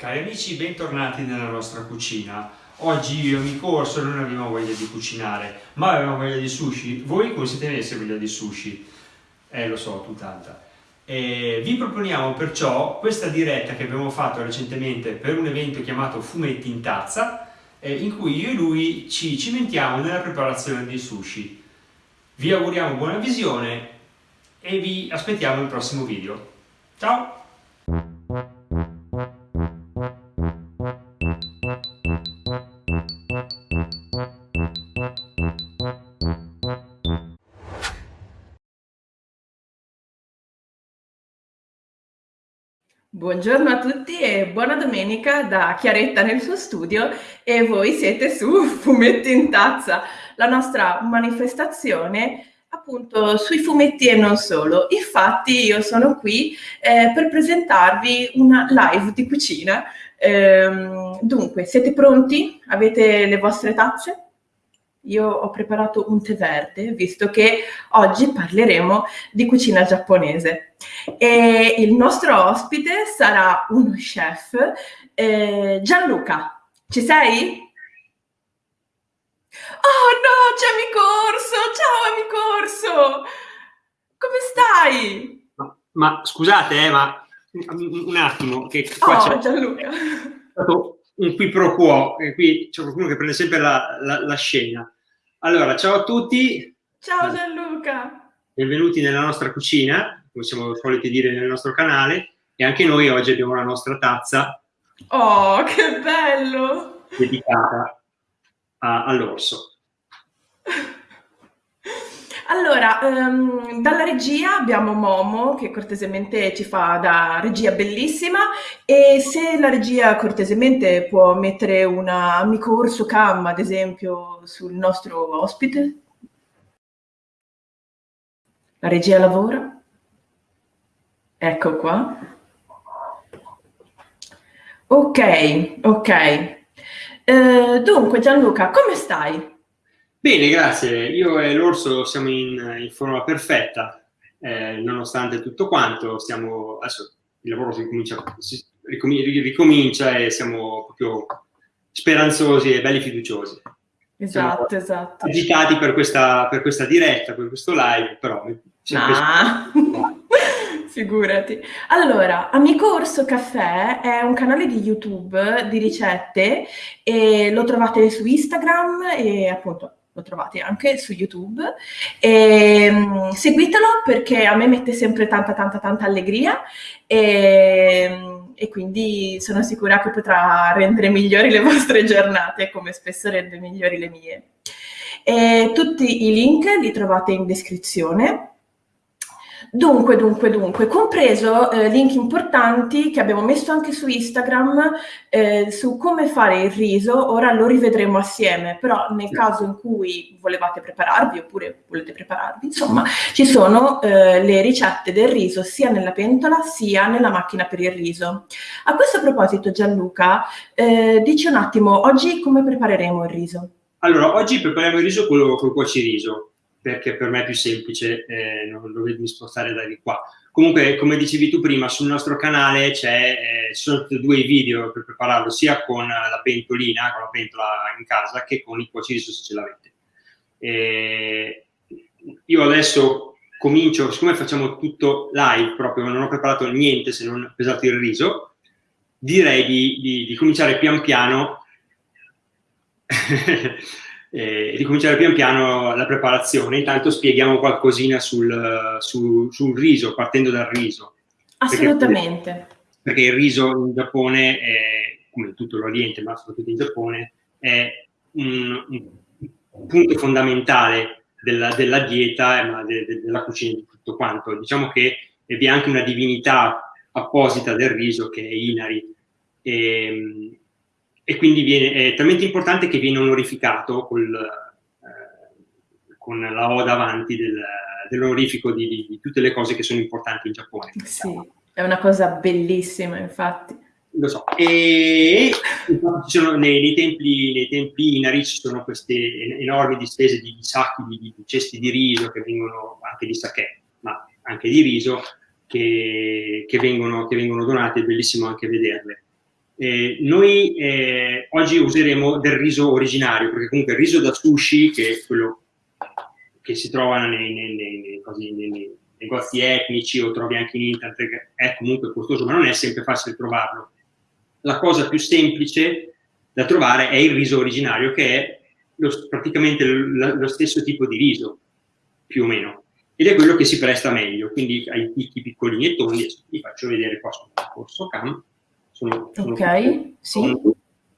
Cari amici, bentornati nella nostra cucina. Oggi io e amico Orso non abbiamo voglia di cucinare, ma avevamo voglia di sushi. Voi come siete messi voglia di sushi? Eh, lo so, tu tanta. E vi proponiamo perciò questa diretta che abbiamo fatto recentemente per un evento chiamato Fumetti in Tazza, eh, in cui io e lui ci cimentiamo nella preparazione dei sushi. Vi auguriamo buona visione e vi aspettiamo al prossimo video. Ciao! Buongiorno a tutti e buona domenica da Chiaretta nel suo studio e voi siete su Fumetti in Tazza, la nostra manifestazione appunto sui fumetti e non solo. Infatti io sono qui eh, per presentarvi una live di cucina. Ehm, dunque, siete pronti? Avete le vostre tazze? Io ho preparato un tè verde, visto che oggi parleremo di cucina giapponese. E il nostro ospite sarà uno chef, eh, Gianluca. Ci sei? Oh no, c'è amico Orso! Ciao amico Orso! Come stai? Ma, ma scusate, eh, ma un attimo, che qua oh, c'è Gianluca. Un qui pro quo, e qui c'è qualcuno che prende sempre la, la, la scena. Allora, ciao a tutti. Ciao Gianluca. Benvenuti nella nostra cucina, come siamo soliti dire nel nostro canale, e anche noi oggi abbiamo la nostra tazza. Oh, che bello! Dedicata all'orso. Allora, um, dalla regia abbiamo Momo che cortesemente ci fa da regia bellissima e se la regia cortesemente può mettere un amico orso cam ad esempio sul nostro ospite. La regia lavora. Ecco qua. Ok, ok. Uh, dunque Gianluca, come stai? Bene, grazie. Io e l'orso siamo in, in forma perfetta, eh, nonostante tutto quanto. Stiamo, adesso il lavoro si ricomincia, si ricomincia e siamo proprio speranzosi e belli fiduciosi. Esatto, siamo esatto. Agitati per questa, per questa diretta, per questo live, però... Ah. Figurati. Allora, Amico Orso Caffè è un canale di YouTube di ricette e lo trovate su Instagram e appunto lo trovate anche su YouTube. E, um, seguitelo perché a me mette sempre tanta, tanta, tanta allegria e, e, quindi sono sicura che potrà rendere migliori le vostre giornate, come spesso rende migliori le mie. E tutti i link li trovate in descrizione Dunque, dunque, dunque, compreso eh, link importanti che abbiamo messo anche su Instagram eh, su come fare il riso, ora lo rivedremo assieme, però nel caso in cui volevate prepararvi oppure volete prepararvi, insomma, ci sono eh, le ricette del riso sia nella pentola sia nella macchina per il riso. A questo proposito Gianluca, eh, dici un attimo, oggi come prepareremo il riso? Allora, oggi prepariamo il riso con il cuociriso perché per me è più semplice eh, non dovermi spostare da di qua. Comunque, come dicevi tu prima, sul nostro canale eh, ci sono due video per prepararlo, sia con la pentolina, con la pentola in casa, che con il cuociriso se ce l'avete. Eh, io adesso comincio, siccome facciamo tutto live, proprio non ho preparato niente se non pesato il riso, direi di, di, di cominciare pian piano e ricominciare pian piano la preparazione. Intanto spieghiamo qualcosina sul, sul, sul riso, partendo dal riso. Assolutamente. Perché, perché il riso in Giappone, è, come in tutto l'Oriente, ma soprattutto in Giappone, è un, un punto fondamentale della, della dieta, ma de, de, della cucina di tutto quanto. Diciamo che vi è anche una divinità apposita del riso che è Inari. E, ehm, e quindi viene, è talmente importante che viene onorificato col, eh, con la O davanti del, dell'onorifico di, di, di, tutte le cose che sono importanti in Giappone. Sì, è una cosa bellissima, infatti. Lo so. E ci sono, nei, nei, templi, nei templi inari ci sono queste enormi distese di, di sacchi, di, di, cesti di riso che vengono, anche di sake, ma anche di riso, che, che, vengono, che vengono donate, è bellissimo anche vederle. Eh, noi eh, oggi useremo del riso originario, perché comunque il riso da sushi, che è quello che si trova nei, nei, nei, così, nei negozi etnici o trovi anche in internet, è comunque costoso, ma non è sempre facile trovarlo. La cosa più semplice da trovare è il riso originario, che è lo, praticamente lo, lo stesso tipo di riso, più o meno. Ed è quello che si presta meglio, quindi ai picchi piccolini e tondi, vi faccio vedere qua sul corso CAM, sono, sono ok, sì.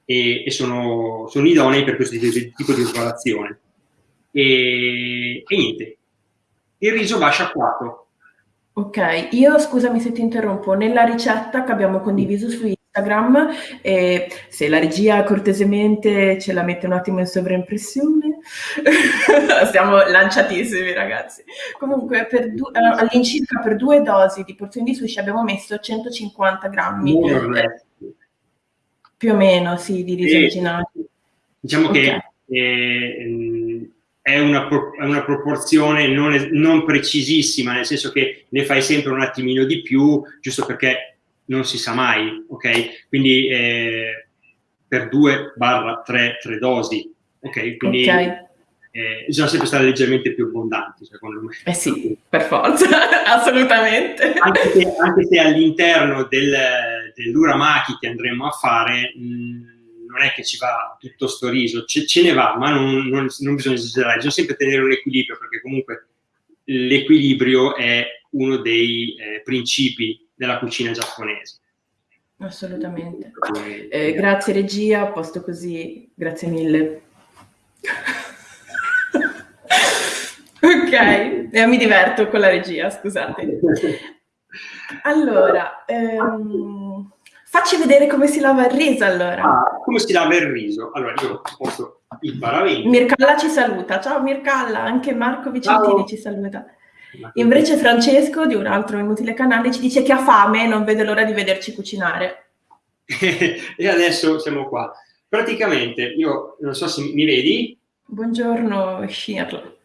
e, e sono, sono, idonei per questo tipo di lavorazione. E, e niente, il riso va sciacquato. Ok, io scusami se ti interrompo, nella ricetta che abbiamo condiviso su Instagram, eh, se la regia cortesemente ce la mette un attimo in sovraimpressione, siamo lanciatissimi ragazzi. Comunque eh, all'incirca per due dosi di porzioni di sushi abbiamo messo 150 grammi, più o meno, sì, di riso originale. Diciamo okay. che eh, è, una, è una, proporzione non, non precisissima, nel senso che ne fai sempre un attimino di più, giusto perché non si sa mai, ok? Quindi eh, per 2 barra 3, 3 dosi, ok? Quindi okay. Eh, bisogna sempre stare leggermente più abbondanti, secondo me. Eh sì, per forza, assolutamente. Anche se, anche se all'interno del, dell'uramaki che andremo a fare, mh, non è che ci va tutto sto riso, ce, ce ne va, ma non, non, non bisogna esagerare, bisogna sempre tenere un equilibrio, perché comunque l'equilibrio è uno dei eh, principi della cucina giapponese. Assolutamente. Eh, grazie regia, a posto così, grazie mille. ok, eh, mi diverto con la regia, scusate. Allora, ehm, facci vedere come si lava il riso allora. Ah, come si lava il riso? Allora, io posso il paravento. Mircalla ci saluta, ciao Mircalla, anche Marco Vicentini ciao. ci saluta. Invece Francesco, di un altro inutile canale, ci dice che ha fame e non vede l'ora di vederci cucinare. e adesso siamo qua. Praticamente, io non so se mi vedi. Buongiorno, Shirley.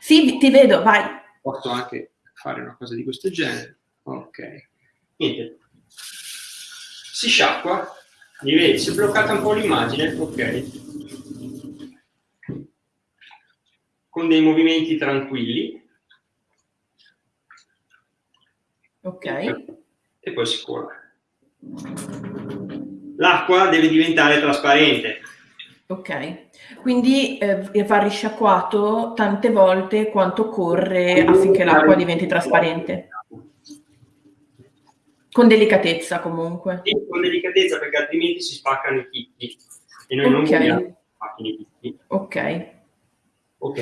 Sì, ti vedo, vai. Posso anche fare una cosa di questo genere. Ok. Niente. Si sciacqua. Mi vedi? Si è bloccata un po' l'immagine. Ok. Con dei movimenti tranquilli. Ok. E poi si cola. L'acqua deve diventare trasparente. Ok, quindi eh, va risciacquato tante volte quanto corre affinché l'acqua diventi trasparente. Con delicatezza comunque. Sì, con delicatezza perché altrimenti si spaccano i chicchi e noi okay. non vogliamo spacchino i chicchi. Ok. Ok.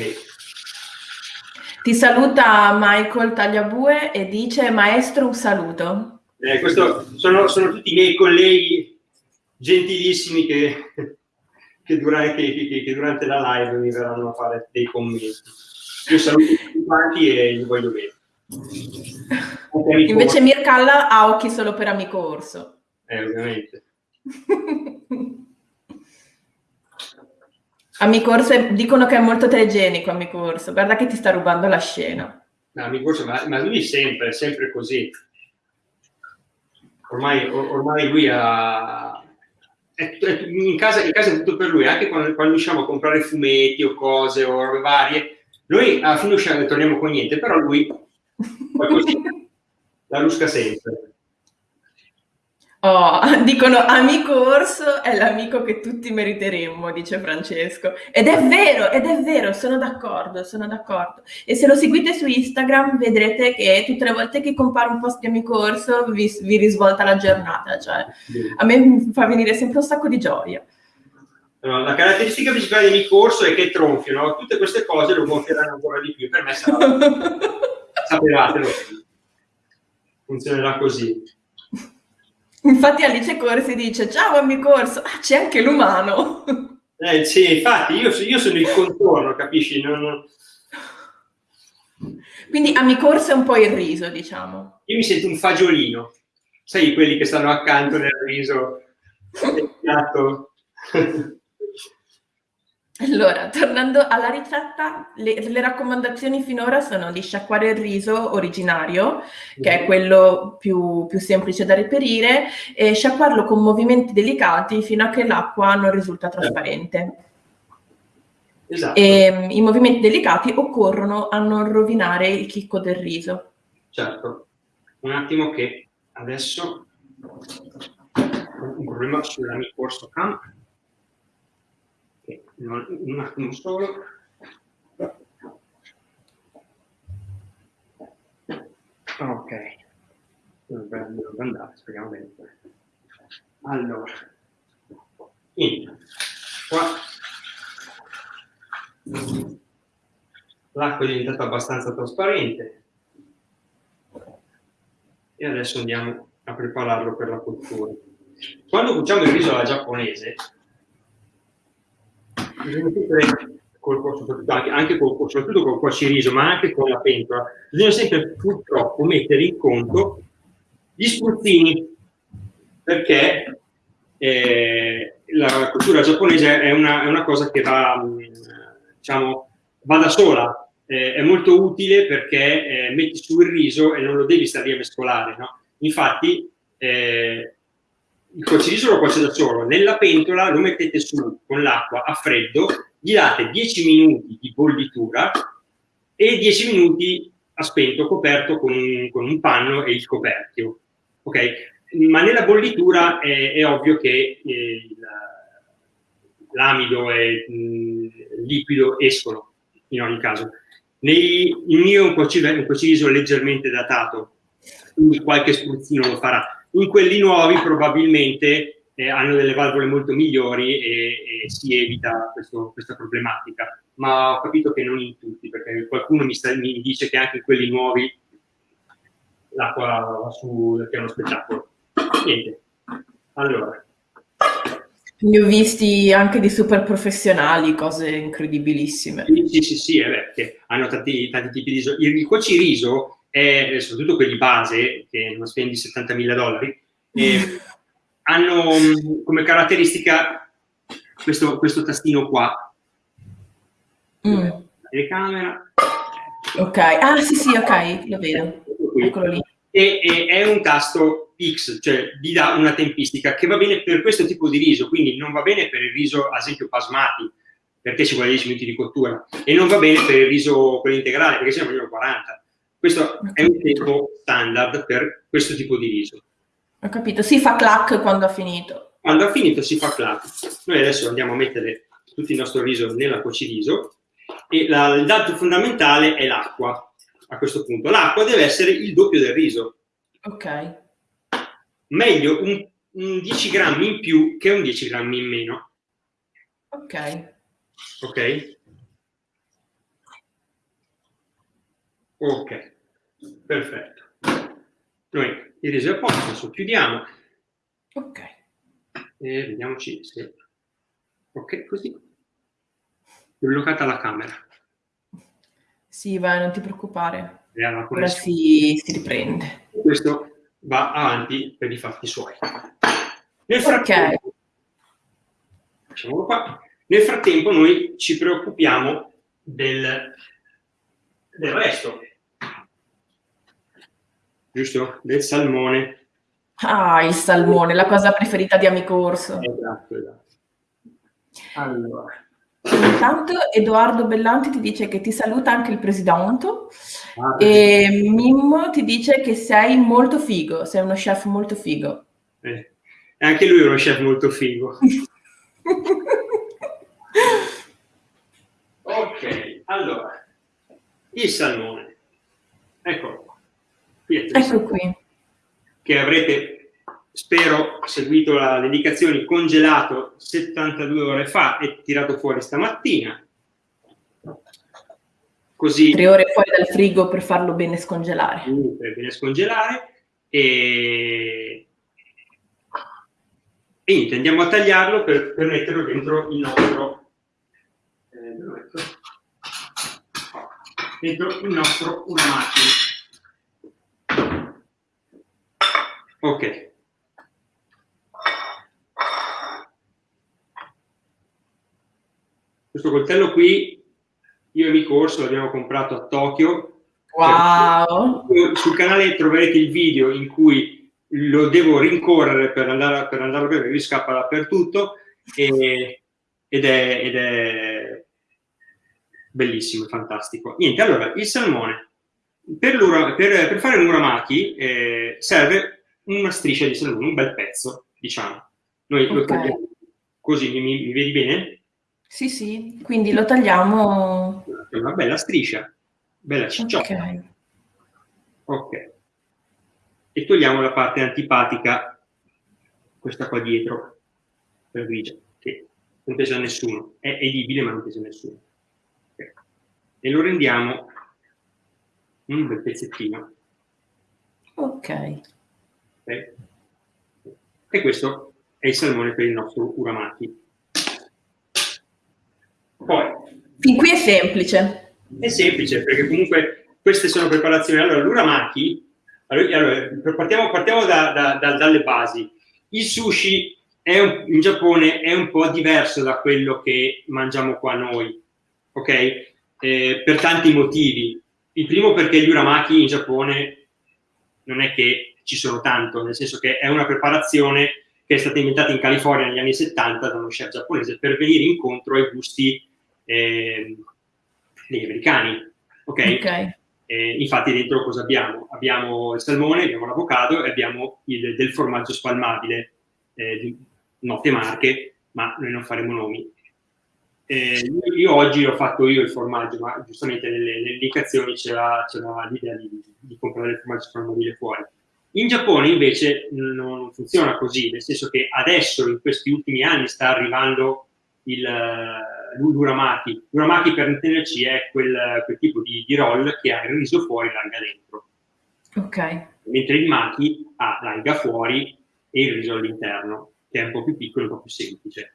Ti saluta Michael Tagliabue e dice maestro un saluto. Eh, questo sono, sono, tutti i miei colleghi gentilissimi che, che, durante, che, che, durante, la live mi verranno a fare dei commenti. Io saluto tutti quanti e li voglio bene. Invece Mircalla ha occhi solo per amico orso. Eh, ovviamente. Amico Orso, dicono che è molto telegenico, Amico Orso. Guarda che ti sta rubando la scena. No, Amico Orso, ma, ma lui sempre, sempre così. Ormai, or, ormai lui ha... È, è, in, casa, in, casa, è tutto per lui, anche quando, quando usciamo a comprare fumetti o cose o robe varie, noi alla fine usciamo e torniamo con niente, però lui la lusca sempre. Oh, dicono amico orso è l'amico che tutti meriteremmo, dice Francesco. Ed è vero, ed è vero, sono d'accordo, sono d'accordo. E se lo seguite su Instagram vedrete che tutte le volte che compare un post di amico orso vi, vi risvolta la giornata. Cioè, a me fa venire sempre un sacco di gioia. La caratteristica principale di amico orso è che tronfiano, tutte queste cose lo gonfieranno ancora di più. Per me sarà... sapevatelo. Funzionerà così. Infatti Alice Corsi dice, ciao amico Orso, ah, c'è anche l'umano. Eh sì, infatti io, io sono il contorno, capisci? Non, non... Quindi amico Orso è un po' il riso, diciamo. Io mi sento un fagiolino, sai quelli che stanno accanto nel riso, Allora, tornando alla ricetta, le, le, raccomandazioni finora sono di sciacquare il riso originario, che è quello più, più, semplice da reperire, e sciacquarlo con movimenti delicati fino a che l'acqua non risulta trasparente. Esatto. E, I movimenti delicati occorrono a non rovinare il chicco del riso. Certo. Un attimo che adesso un problema sulla mia corso cam un attimo solo. Ok, dovrebbe andare, speriamo bene. Allora, in, qua l'acqua è diventata abbastanza trasparente e adesso andiamo a prepararlo per la cottura. Quando cuciamo il riso alla giapponese, bisogna sempre col, soprattutto, anche col, soprattutto col cuociriso, ma anche con la pentola, bisogna sempre purtroppo mettere in conto gli spruzzini, perché eh, la cultura giapponese è una, è una, cosa che va, diciamo, va da sola, eh, è molto utile perché eh, metti su il riso e non lo devi stare lì a mescolare, no? Infatti, eh, il cuociriso lo cuoce da solo, nella pentola lo mettete su con l'acqua a freddo, gli date 10 minuti di bollitura e 10 minuti a spento coperto con un, con un panno e il coperchio. Ok? Ma nella bollitura è, è ovvio che eh, l'amido e il liquido escono in ogni caso. Nei, il mio è un cuociriso leggermente datato, quindi qualche spruzzino lo farà in quelli nuovi probabilmente eh, hanno delle valvole molto migliori e, e si evita questo, questa problematica. Ma ho capito che non in tutti, perché qualcuno mi, sta, mi dice che anche in quelli nuovi l'acqua va su, che è uno spettacolo. Niente. Allora. Ne ho visti anche di super professionali, cose incredibilissime. Sì, sì, sì, sì perché hanno tanti, tanti tipi di riso. Il cuociriso e soprattutto quelli base, che non spendi 70 mila dollari, hanno mm, come caratteristica questo, questo tastino qua. Mm. Telecamera. Ok, ah sì sì, ok, lo vedo. Eccolo lì. E, e, è un tasto X, cioè gli dà una tempistica che va bene per questo tipo di riso, quindi non va bene per il riso, ad esempio, basmati, perché ci vuole 10 minuti di cottura, e non va bene per il riso quello integrale, perché se ne vogliono 40. Questo è un tempo standard per questo tipo di riso. Ho capito, si fa clac quando ha finito. Quando ha finito si fa clac. Noi adesso andiamo a mettere tutto il nostro riso nella cuociriso e la, il dato fondamentale è l'acqua a questo punto. L'acqua deve essere il doppio del riso. Ok. Meglio un, un 10 grammi in più che un 10 grammi in meno. Ok. Ok? Ok, perfetto. Noi riso è a posto, adesso chiudiamo. Ok. E vediamoci se... Ok, così. È bloccata la camera. Sì, vai, non ti preoccupare. Ora si, si, riprende. Questo va avanti per i fatti suoi. Nel frattempo, okay. qua. Nel frattempo noi ci preoccupiamo del, del resto giusto? Del salmone. Ah, il salmone, la cosa preferita di Amico Orso. Esatto, esatto. Allora. Intanto Edoardo Bellanti ti dice che ti saluta anche il presidente ah, e Mimmo ti dice che sei molto figo, sei uno chef molto figo. Eh, anche lui è uno chef molto figo. ok, allora, il salmone. Eccolo ecco qui. Che avrete, spero, seguito le indicazioni, congelato 72 ore fa e tirato fuori stamattina. Così, Tre ore fuori dal frigo per farlo bene scongelare. Per bene scongelare. E, e niente, andiamo a tagliarlo per, per metterlo dentro il nostro eh, dentro il nostro unamachi. Ok. Questo coltello qui, io e Mico Orso l'abbiamo comprato a Tokyo. Wow! Sul canale troverete il video in cui lo devo rincorrere per andare, per andare a bere, lui scappa dappertutto e, ed, è, ed è bellissimo, fantastico. Niente, allora, il salmone. Per, per, per fare l'uramaki eh, serve una striscia di salmone, un bel pezzo, diciamo. Noi okay. lo tagliamo così, mi, mi, vedi bene? Sì, sì, quindi lo tagliamo... Una bella striscia, bella cicciotta. Ok. Ok. E togliamo la parte antipatica, questa qua dietro, per grigia, che non pesa a nessuno. È edibile, ma non pesa a nessuno. Okay. E lo rendiamo un bel pezzettino. Ok. Okay. E questo è il salmone per il nostro uramaki. Poi, fin qui è semplice. È semplice, perché comunque queste sono preparazioni. Allora, l'uramaki, allora, partiamo, partiamo da, da, da, dalle basi. Il sushi un, in Giappone è un po' diverso da quello che mangiamo qua noi, ok? Eh, per tanti motivi. Il primo perché gli uramaki in Giappone non è che ci sono tanto, nel senso che è una preparazione che è stata inventata in California negli anni 70 da uno chef giapponese per venire incontro ai gusti eh, degli americani. Ok? okay. Eh, infatti dentro cosa abbiamo? Abbiamo il salmone, abbiamo l'avocado e abbiamo il, del formaggio spalmabile, eh, di note marche, ma noi non faremo nomi. Eh, io oggi ho fatto io il formaggio, ma giustamente nelle, nelle indicazioni c'era l'idea di, di, comprare il formaggio spalmabile fuori. In Giappone invece non funziona così, nel senso che adesso, in questi ultimi anni, sta arrivando l'uramaki. L'uramaki, per intenderci, è quel, quel tipo di, di, roll che ha il riso fuori e l'alga dentro. Ok. Mentre il maki ha l'alga fuori e il riso all'interno, che è un po' più piccolo e un po' più semplice.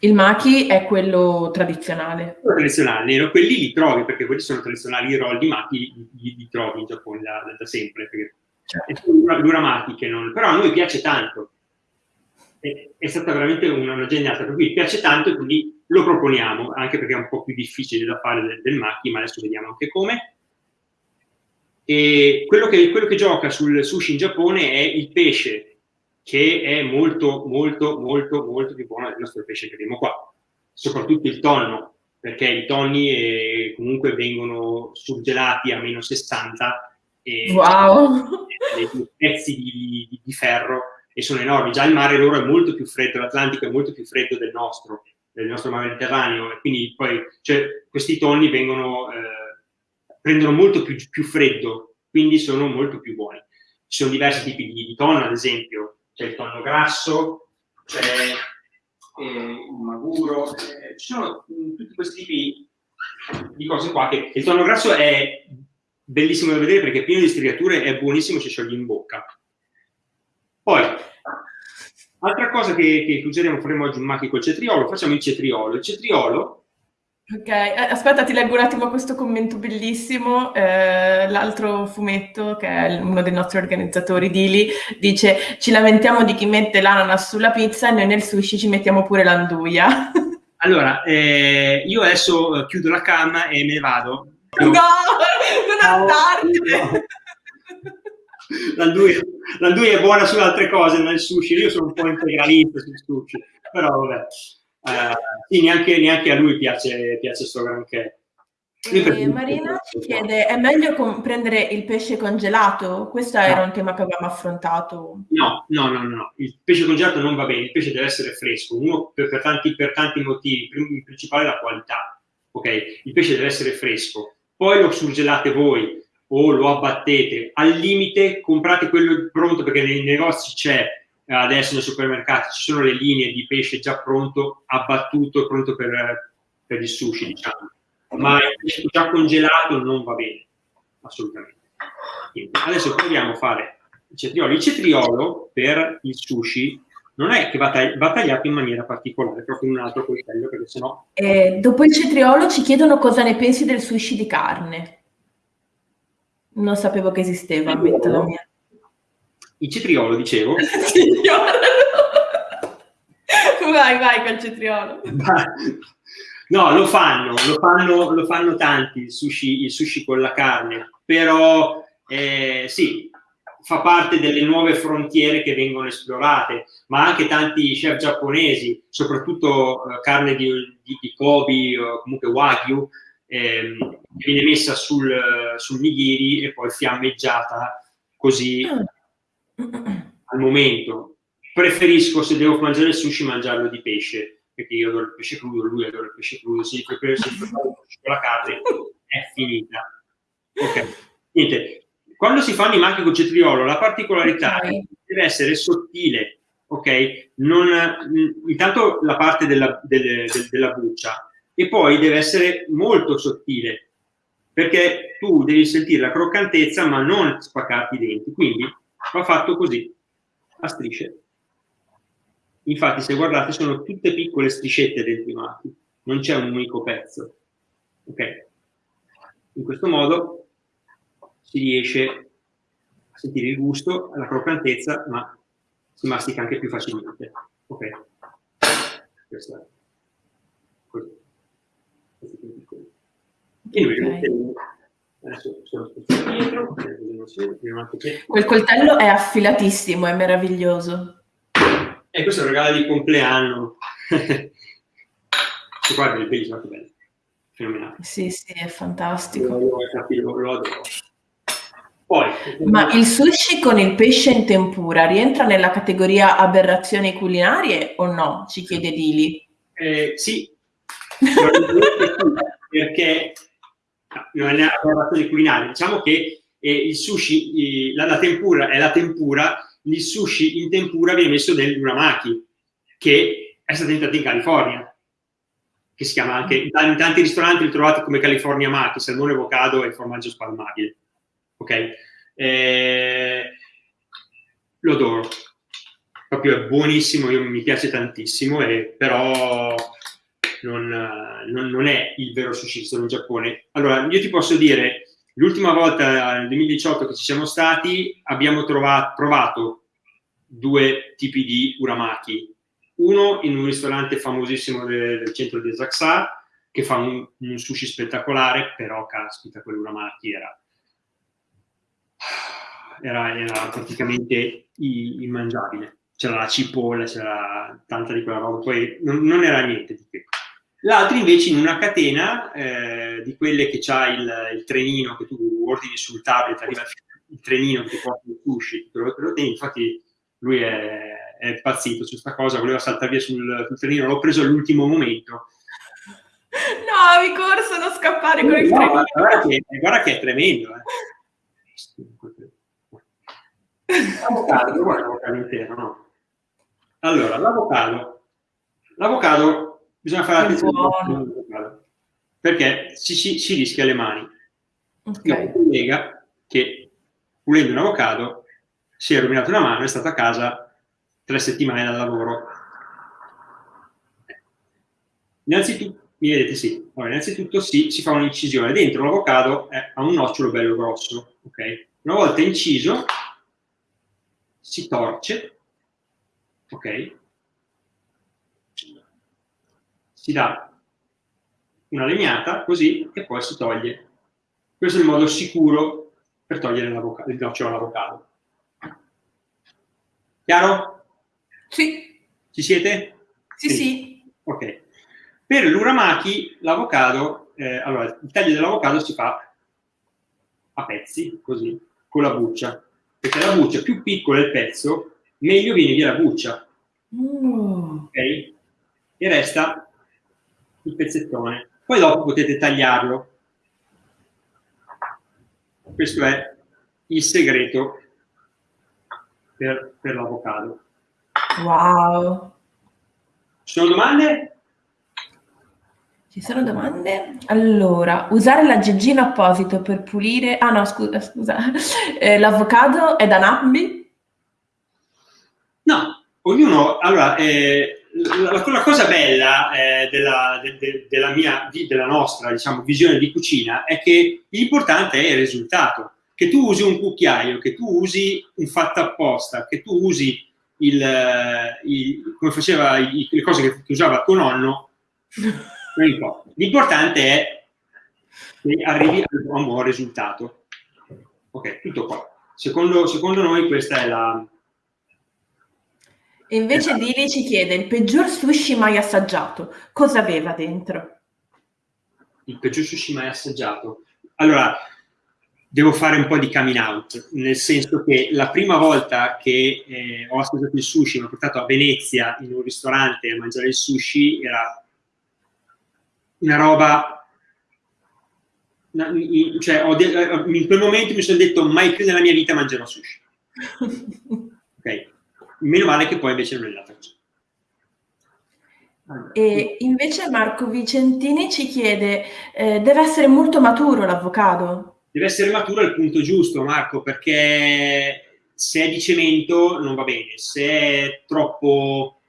Il maki è quello tradizionale. Quello tradizionale, nero. Quelli li trovi, perché quelli sono tradizionali, i roll di maki li, li, li trovi in Giappone da, da sempre. Perché certo. l'uramaki che non... Però a noi piace tanto. È, è stata veramente una, una geniata, per cui piace tanto e quindi lo proponiamo, anche perché è un po' più difficile da fare del, del maki, ma adesso vediamo anche come. E quello che, quello che gioca sul sushi in Giappone è il pesce, che è molto, molto, molto, molto più buono del nostro pesce che abbiamo qua. Soprattutto il tonno, perché i tonni eh, comunque vengono surgelati a meno 60 e wow. dei pezzi di, di, di, ferro e sono enormi. Già il mare loro è molto più freddo, l'Atlantico è molto più freddo del nostro, del nostro mare Mediterraneo, e quindi poi cioè, questi tonni vengono, eh, prendono molto più, più, freddo, quindi sono molto più buoni. Ci sono diversi tipi di, di tonno, ad esempio, c'è il tonno grasso, c'è eh, il maguro, eh, ci sono mh, tutti questi tipi di cose qua che il tonno grasso è bellissimo da vedere perché è pieno di striature, è buonissimo, ci scioglie in bocca. Poi, altra cosa che, che useremo, faremo oggi un macchi col cetriolo, facciamo il cetriolo. Il cetriolo Ok, eh, aspetta, ti leggo un attimo questo commento bellissimo. Eh, l'altro fumetto, che è uno dei nostri organizzatori, Dili, dice: Ci lamentiamo di chi mette l'ananas sulla pizza e noi nel sushi ci mettiamo pure l'anduia. Allora, eh, io adesso eh, chiudo la cam e me ne vado. No, non andartene! L'anduia, l'anduia è buona su altre cose, nel sushi. Io sono un po' integralista sul sushi, però vabbè. Eh, sì, neanche, neanche, a lui piace, piace sto granché. Marina ci chiede, è meglio prendere il pesce congelato? Questo no. era un tema che avevamo affrontato. No, no, no, no, il pesce congelato non va bene, il pesce deve essere fresco, uno per, per, tanti, per tanti, motivi, il principale è la qualità, ok? Il pesce deve essere fresco, poi lo surgelate voi o lo abbattete, al limite comprate quello pronto perché nei negozi c'è adesso nei supermercati ci sono le linee di pesce già pronto, abbattuto, pronto per, per il sushi, diciamo. Ma il pesce già congelato non va bene, assolutamente. Quindi, adesso proviamo a fare il cetriolo. Il cetriolo per il sushi non è che va, tagli va tagliato in maniera particolare, proprio in un altro coltello, perché sennò... Eh, dopo il cetriolo ci chiedono cosa ne pensi del sushi di carne. Non sapevo che esisteva, ammetto la mia. Il cetriolo, dicevo. Vai, vai col cetriolo. No, lo fanno, lo fanno, lo fanno tanti il sushi, il sushi con la carne, però eh, sì, fa parte delle nuove frontiere che vengono esplorate, ma anche tanti chef giapponesi, soprattutto eh, carne di, di, di, Kobe o comunque Wagyu, ehm, viene messa sul, sul nigiri e poi fiammeggiata così al momento. Preferisco, se devo mangiare il sushi, mangiarlo di pesce, perché io adoro il pesce crudo, lui adora il pesce crudo, se preparo il sushi con la carne è finita. Ok, niente, quando si fanno i macchi con cetriolo, la particolarità okay. deve essere sottile, ok? Non, intanto la parte della, delle, de, della buccia e poi deve essere molto sottile perché tu devi sentire la croccantezza ma non spaccarti i denti. Quindi va fatto così, a strisce. Infatti se guardate sono tutte piccole striscette dentro i macchi, non c'è un unico pezzo. Ok? In questo modo si riesce a sentire il gusto, la croccantezza, ma si mastica anche più facilmente. Ok? Questo è. Questo. E noi okay. Adesso sono dietro, Quel coltello è affilatissimo, è meraviglioso. E questo è un regalo di compleanno. Guarda il bellissimo, che bello. Fenomenale. Sì, sì, è fantastico. Lo, lo, lo adoro. Poi, Ma il sushi con il pesce in tempura rientra nella categoria aberrazioni culinarie o no? Ci chiede Dili. Eh, sì, perché non è aberrazioni culinarie. Diciamo che eh, il sushi, eh, la, la, tempura è la tempura, il sushi in tempura viene messo nel uramaki, che è stato inventato in California, che si chiama anche, in tanti ristoranti li trovate come California Maki, salmone avocado e formaggio spalmabile ok? Eh, lo adoro, proprio è buonissimo, io, mi piace tantissimo, e, però non, non, non, è il vero sushi sono in Giappone. Allora, io ti posso dire, l'ultima volta nel 2018 che ci siamo stati abbiamo trovato, provato due tipi di uramaki. Uno in un ristorante famosissimo del, del centro di Asakusa, che fa un, un, sushi spettacolare, però caspita, quell'uramaki era era, era praticamente immangiabile. C'era la cipolla, c'era tanta di quella roba, poi non, non era niente di che. L'altro invece in una catena eh, di quelle che c'ha il, il, trenino che tu ordini sul tablet, arriva il trenino che ti porta il sushi, te lo, te lo tieni, infatti lui è, è impazzito su questa cosa, voleva saltare via sul, sul trenino, l'ho preso all'ultimo momento. No, avevi corso non scappare con il no, trenino. Guarda che, guarda che è tremendo. Eh. L'avocado, intero, no? Allora, l'avocado. L'avocado, bisogna fare attenzione perché si, si, si, rischia le mani. Okay. Io collega che, pulendo un avocado, si è rovinato una mano, è stato a casa tre settimane dal lavoro. Innanzitutto, mi vedete? Sì. Allora, innanzitutto sì, si fa un'incisione. Dentro l'avocado ha un nocciolo bello grosso, ok? Una volta inciso, si torce, ok? Si dà una legnata così e poi si toglie. Questo è il modo sicuro per togliere il nocciolo all'avocado. Chiaro? Sì. Ci siete? Sì, sì. sì. Ok. Per l'uramaki, l'avocado, eh, allora, il taglio dell'avocado si fa a pezzi, così, con la buccia perché la buccia più piccola è il pezzo, meglio viene via la buccia. Mm. Ok? E resta il pezzettone. Poi dopo potete tagliarlo. Questo è il segreto per, per l'avocado. Wow! Ci sono domande? Ci sono domande? Allora, usare l'aggeggino apposito per pulire... Ah no, scusa, scusa. Eh, l'avocado è da Nappi? No, ognuno... Allora, eh, la, la, cosa bella eh, della, de, de, della, mia, della nostra, diciamo, visione di cucina è che l'importante è il risultato. Che tu usi un cucchiaio, che tu usi un fatto apposta, che tu usi il, il come faceva, il, le cose che, che usava tuo nonno, L'importante è che arrivi a un buon risultato. Ok, tutto qua. Secondo, secondo noi questa è la... E invece esatto. Dili ci chiede il peggior sushi mai assaggiato. Cosa aveva dentro? Il peggior sushi mai assaggiato? Allora, devo fare un po' di coming out, nel senso che la prima volta che eh, ho assaggiato il sushi, mi ho portato a Venezia in un ristorante a mangiare il sushi, era una roba... Cioè, in quel momento mi sono detto mai più nella mia vita mangerò sushi. ok? Meno male che poi invece non è andata così. E invece Marco Vicentini ci chiede, eh, deve essere molto maturo l'avocado? deve essere maturo al punto giusto, Marco, perché se è di cemento non va bene, se è troppo,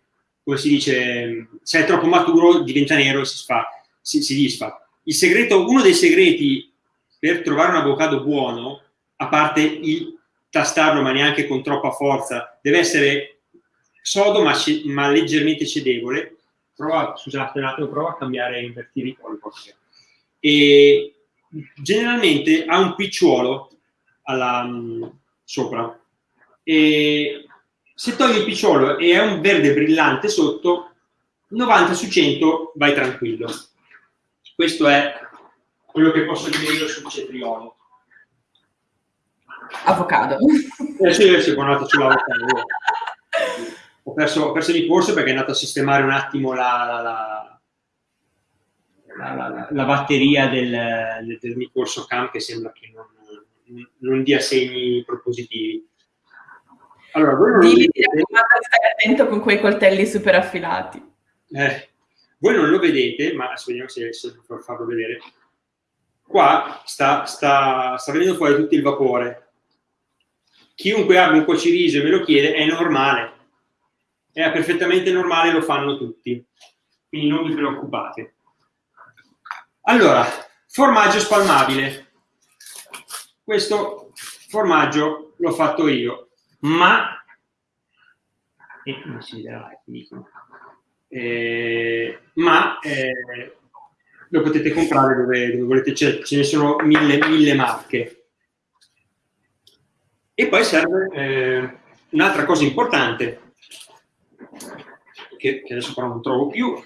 come si dice, se è troppo maturo diventa nero e si, sfa, si, si disfa. Il segreto, uno dei segreti per trovare un avocado buono, a parte il tastarlo ma neanche con troppa forza, deve essere sodo ma, ma leggermente cedevole. Prova, scusate un attimo, prova a cambiare, a invertire i colpi. E generalmente ha un picciuolo alla, um, sopra e se togli il picciolo e è un verde brillante sotto 90 su 100 vai tranquillo questo è quello che posso dire io sul cetriolo avocado eh sì, sì, buon sull'avocado ho perso, ho perso di corso perché è andato a sistemare un attimo la, la, la la, la, la batteria del, del, mio corso camp che sembra che non, non dia segni propositivi. Allora, voi non Dì, vedete... stai attento con quei coltelli super affilati. Eh, voi non lo vedete, ma adesso vediamo se, se per farlo vedere. Qua sta, sta, sta venendo fuori tutto il vapore. Chiunque abbia un cuociriso e me lo chiede, è normale. È perfettamente normale, lo fanno tutti. Quindi non vi preoccupate. Allora, formaggio spalmabile. Questo formaggio l'ho fatto io, ma... E non si vedrà, dicono. Eh, ma eh, lo potete comprare dove, dove volete, ce, ce, ne sono mille, mille marche. E poi serve eh, un'altra cosa importante, che, che adesso però non trovo più,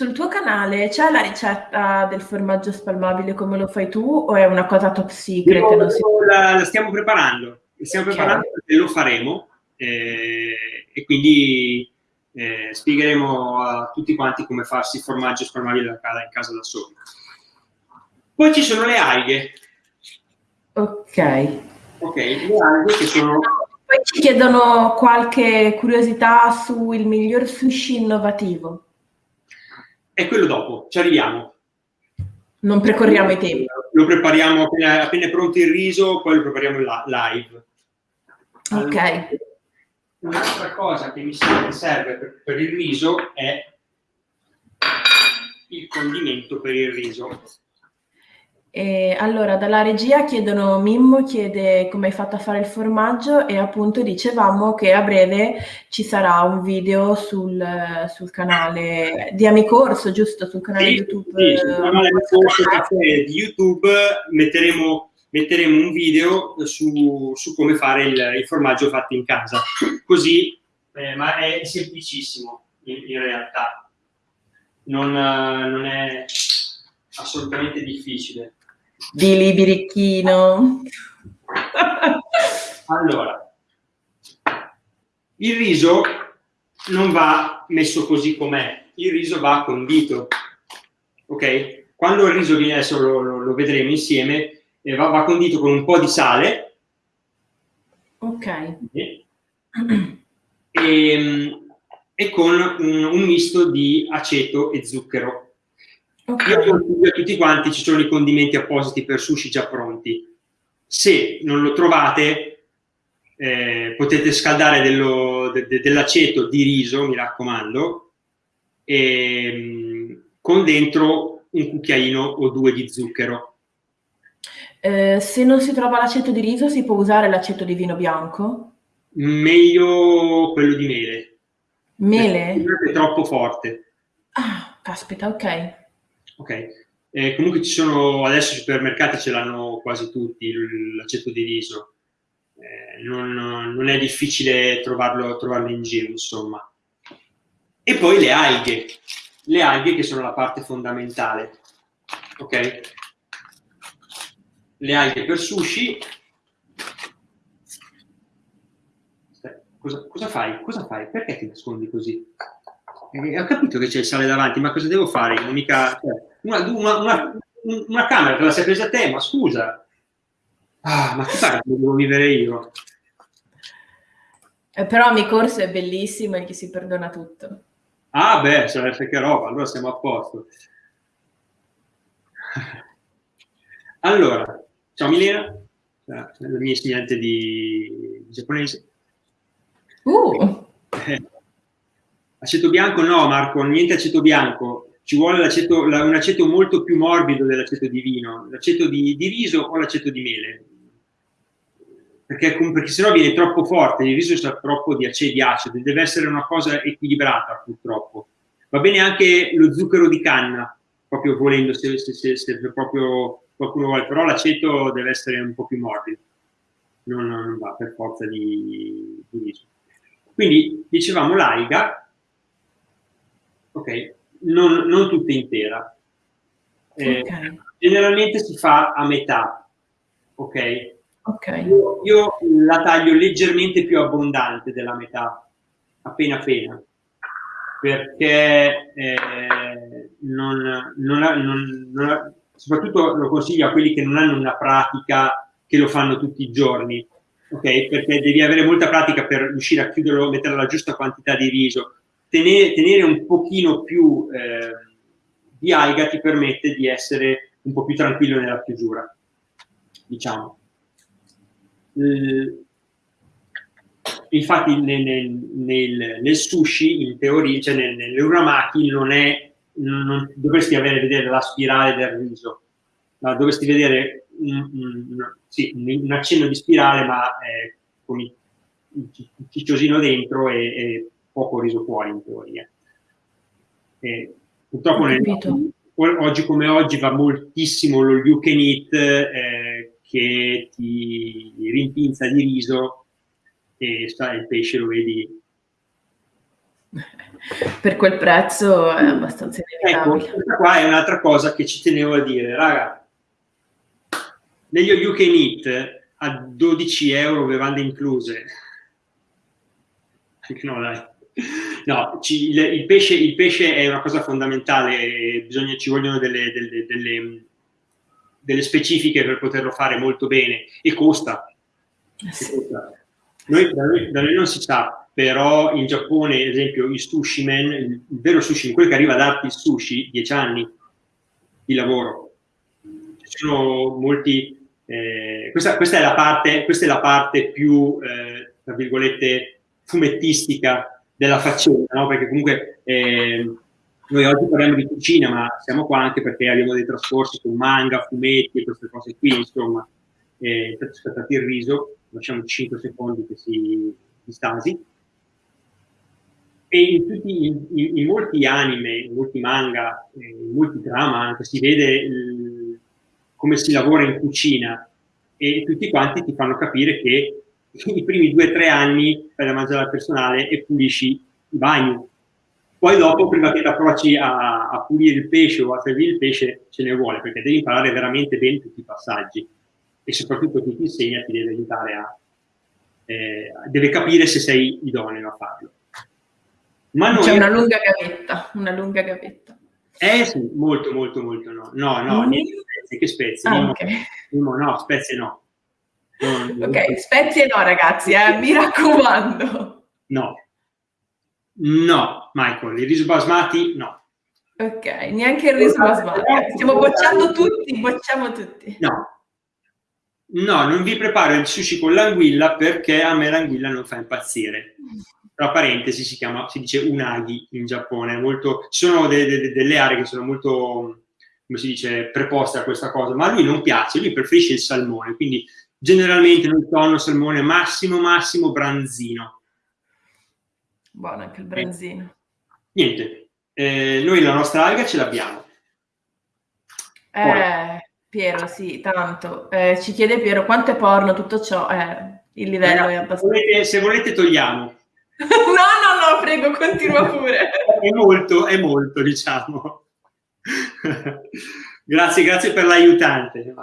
sul tuo canale c'è la ricetta del formaggio spalmabile come lo fai tu o è una cosa top secret? No, si... la, la, stiamo preparando, la stiamo preparando perché lo faremo eh, e quindi eh, spiegheremo a tutti quanti come farsi il formaggio spalmabile da casa, in casa da soli. Poi ci sono le alghe. Ok. Ok, le alghe che sono... Poi ci chiedono qualche curiosità sul miglior sushi innovativo è quello dopo, ci arriviamo. Non precorriamo i tempi. Lo prepariamo appena, appena è pronto il riso, poi lo prepariamo live. Allora, ok. Un'altra cosa che mi serve per, per il riso è il condimento per il riso. E allora, dalla regia chiedono, Mimmo chiede come hai fatto a fare il formaggio e appunto dicevamo che a breve ci sarà un video sul, sul canale di Amicorso, giusto? Sul canale sì, YouTube. Sì, sul canale Amicorso di YouTube metteremo, metteremo un video su, su come fare il, il, formaggio fatto in casa. Così, eh, ma è semplicissimo in, in realtà. Non, non è assolutamente difficile di Libirichino. allora, il riso non va messo così com'è, il riso va condito, ok? Quando il riso viene, adesso lo, lo, lo vedremo insieme, eh, va, va, condito con un po' di sale. Ok. E, e, e con un, un misto di aceto e zucchero. Okay. Io consiglio a tutti quanti, ci sono i condimenti appositi per sushi già pronti. Se non lo trovate, eh, potete scaldare dello, de, de, dell'aceto di riso, mi raccomando, e, mm, con dentro un cucchiaino o due di zucchero. Eh, se non si trova l'aceto di riso, si può usare l'aceto di vino bianco? Meglio quello di mele. Mele? È troppo forte. Ah caspita, ok. Ok. Eh, comunque ci sono, adesso i supermercati ce l'hanno quasi tutti, l'aceto di riso. Eh, non, non, è difficile trovarlo, trovarlo in giro, insomma. E poi le alghe. Le alghe che sono la parte fondamentale. Ok? Le alghe per sushi. Cosa, cosa fai? Cosa fai? Perché ti nascondi così? Eh, ho capito che c'è il sale davanti, ma cosa devo fare? Mica, cioè, una, una, una, una, camera te la sei presa te, ma scusa. Ah, ma che fai che devo vivere io? Eh, però mi corso è bellissimo e che si perdona tutto. Ah beh, sarebbe che roba, allora siamo a posto. Allora, ciao Milena, la mia insegnante di, di giapponese. Uh. Eh, Aceto bianco no, Marco, niente aceto bianco. Ci vuole l'aceto, un aceto molto più morbido dell'aceto di vino, l'aceto di, di, riso o l'aceto di mele. Perché, perché sennò viene troppo forte, il riso sa troppo di acidi acidi, deve essere una cosa equilibrata purtroppo. Va bene anche lo zucchero di canna, proprio volendo, se, se, se, se proprio qualcuno vuole, però l'aceto deve essere un po' più morbido, non, non va per forza di, di riso. Quindi dicevamo l'alga, ok? Non, non tutta intera. Eh, okay. Generalmente si fa a metà, ok? okay. Io, io, la taglio leggermente più abbondante della metà, appena appena, perché eh, non, non, non, soprattutto lo consiglio a quelli che non hanno una pratica che lo fanno tutti i giorni, ok? Perché devi avere molta pratica per riuscire a chiuderlo, mettere la giusta quantità di riso, tenere, tenere un pochino più eh, di alga ti permette di essere un po' più tranquillo nella chiusura, diciamo. Eh, infatti nel, nel, nel, sushi, in teoria, cioè nel, nell'uramaki non è, non, dovresti avere, vedere la spirale del riso, ma dovresti vedere un, un, sì, un accenno di spirale ma eh, con il, il cicciosino dentro e, e poco riso fuori in teoria. E purtroppo nel, oggi come oggi va moltissimo lo you can eat eh, che ti rimpinza di riso e sta, il pesce lo vedi per quel prezzo è abbastanza inevitabile. Ecco, questa qua è un'altra cosa che ci tenevo a dire, raga, negli you can eat a 12 euro bevande incluse, no dai, No, ci, il, il, pesce, il, pesce, è una cosa fondamentale, bisogna, ci vogliono delle, delle, delle, delle, specifiche per poterlo fare molto bene e costa. Sì. costa. Noi, da, noi, da, noi, non si sa, però in Giappone, ad esempio, i sushi man, il, vero sushi, quello che arriva a darti il sushi, 10 anni di lavoro. Ci sono molti... Eh, questa, questa, è la parte, questa è la parte più, eh, tra virgolette, fumettistica della faccenda, no? perché comunque eh, noi oggi parliamo di cucina, ma siamo qua anche perché abbiamo dei trascorsi con manga, fumetti e queste cose qui, insomma. Eh, aspettate il riso, lasciamo 5 secondi che si stasi. E in, tutti, in, in, in, molti anime, in molti manga, in molti drama anche, si vede il, come si lavora in cucina e tutti quanti ti fanno capire che i primi due o tre anni fai da mangiare al personale e pulisci i bagni. Poi dopo, prima che approcci a, a, pulire il pesce o a servire il pesce, ce ne vuole, perché devi imparare veramente bene tutti i passaggi. E soprattutto chi ti insegna ti deve aiutare a... Eh, deve capire se sei idoneo a farlo. Ma C'è una lunga gavetta, una lunga gavetta. Eh sì, molto, molto, molto no. No, no, mm. niente spezie, che spezie? Ah, okay. no, no, spezie no. Ok, spezie no ragazzi, eh, mi raccomando. No. No, Michael, il riso basmati no. Ok, neanche il riso basmati. Stiamo bocciando tutti, bocciamo tutti. No. No, non vi preparo il sushi con l'anguilla perché a me l'anguilla non fa impazzire. Tra parentesi si, chiama, si dice unagi in Giappone. Molto, ci sono de, de, delle aree che sono molto, come si dice, preposte a questa cosa, ma a lui non piace, lui preferisce il salmone, quindi Generalmente nel tonno salmone massimo, massimo branzino. Buono anche il branzino. niente, eh, noi la nostra alga ce l'abbiamo. Eh, Piero, sì, tanto. Eh, ci chiede Piero quanto è porno tutto ciò. Eh, il livello Eh, è abbastanza... volete, se volete togliamo. no, no, no, prego, continua pure. È molto, è molto, diciamo. grazie, grazie per l'aiutante.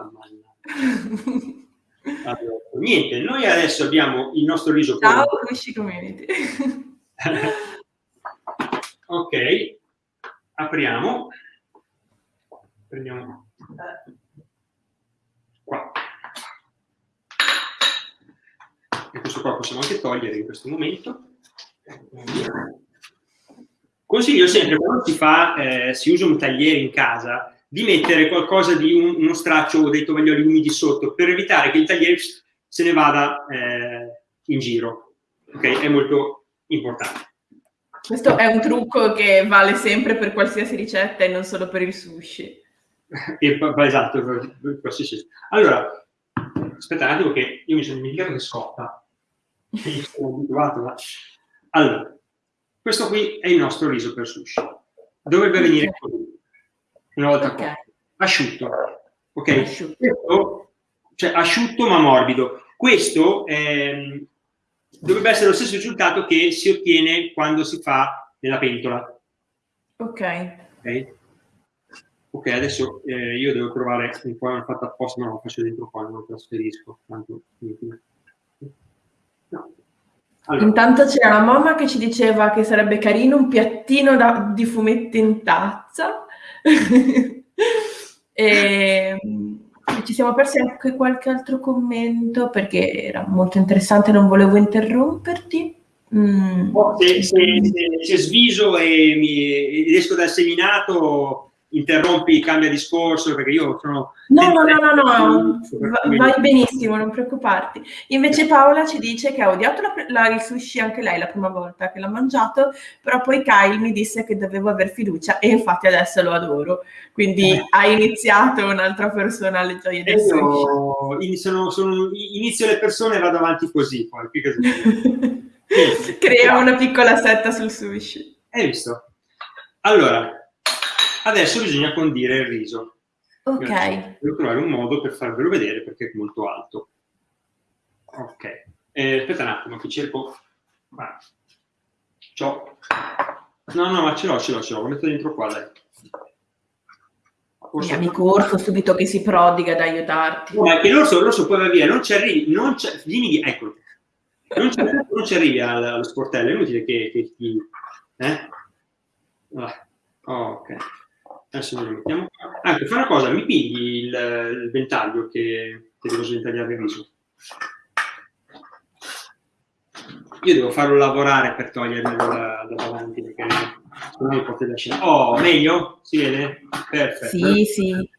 Allora, niente, noi adesso abbiamo il nostro riso Ciao, Cusci Community. ok, apriamo. Prendiamo qua. E questo qua possiamo anche togliere in questo momento. Consiglio sempre quando si fa, eh, si usa un tagliere in casa, di mettere qualcosa di un- uno straccio o dei tovaglioli umidi sotto per evitare che il tagliere se ne vada eh, in giro. Ok, è molto importante. Questo è un trucco che vale sempre per qualsiasi ricetta e non solo per il sushi. Esatto, per qualsiasi- Allora, aspetta un attimo che io mi sono dimenticato che scotta. Io sono abituato, ma... Allora, questo qui è il nostro riso per sushi. Dovrebbe venire Ok. così, una volta Ok. cotto. Asciutto, ok? Asciutto. Questo, cioè asciutto ma morbido. Questo ehm, dovrebbe essere lo stesso risultato che si ottiene quando si fa nella pentola. Ok. Ok, Ok, adesso eh, io devo trovare un po' fatto apposta, ma lo faccio dentro qua, non lo trasferisco. Tanto. Allora, Intanto c'era la mamma che ci diceva che sarebbe carino un piattino da- di fumetti in tazza. e, ci siamo persi anche qualche altro commento perché era molto interessante, non volevo interromperti. Mm. oh, se, se, se- se sviso e, mi, ed esco dal seminato, interrompi, cambia discorso, perché io sono... No, no, no, no, no, vai benissimo, non preoccuparti. Invece Paola ci dice che ha odiato la- la- il sushi anche lei la prima volta che l'ha mangiato, però poi Kyle mi disse che dovevo aver fiducia e infatti adesso lo adoro. Quindi Eh. ha iniziato un'altra persona alle gioie del sushi. sono- sono- inizio le persone e vado avanti così, poi. Crea una piccola setta sul sushi. Hai visto? Allora, adesso bisogna condire il riso. Ok, Devo trovare un modo per farvelo vedere perché è molto alto. Ok. Eh, aspetta un attimo che cerco... Guarda. C'ho- No, no, ma ce l'ho, ce l'ho, ce l'ho. Lo metto dentro qua, dai. Forse- amico Orso subito che si prodiga ad aiutarti. No, ma che l'orso, l'orso poi va via, non ci arrivi, non c'è, dimmi di, eccolo, non ci, non ci arrivi al- allo sportello, è inutile che, che ti, eh? Ah, oh, ok, adesso noi lo mettiamo qua. Anche, fai una cosa, mi pigli il, il ventaglio che, che devo sventagliare il riso. Io devo farlo lavorare per togliermelo da, da davanti, perché sennò mi porta da scena. Oh, meglio? Si vede? Perfetto. Sì, sì.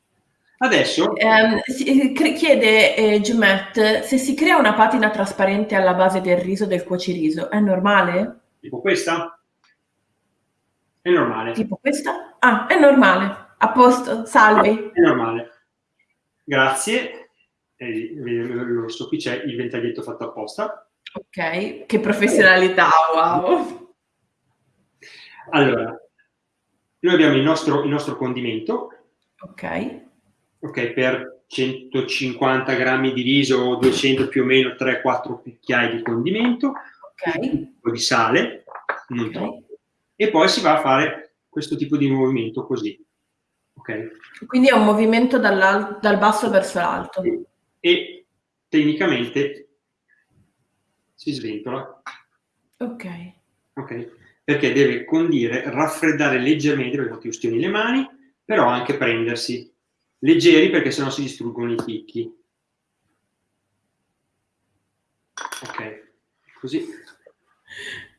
Adesso cre- chiede eh, Giumet se si crea una patina trasparente alla base del riso del cuociriso, è normale? Tipo questa? È normale. Tipo questa? Ah, è normale. A posto, salvi. È normale. Grazie. E, l'orso qui c'è il ventaglietto fatto apposta. Ok, che professionalità, wow. Allora, noi abbiamo il nostro, il nostro condimento, Ok, ok, per 150 grammi di riso o 200 più o meno 3-4 cucchiai di condimento, ok, un po' di sale, non Ok. troppo, e poi si va a fare questo tipo di movimento così, ok? quindi è un movimento dal basso verso l'alto. E tecnicamente si sventola Ok, ok? Perché deve condire, raffreddare leggermente, perché ti ustioni le mani, però anche prendersi leggeri perché sennò si distruggono i picchi. Ok, così.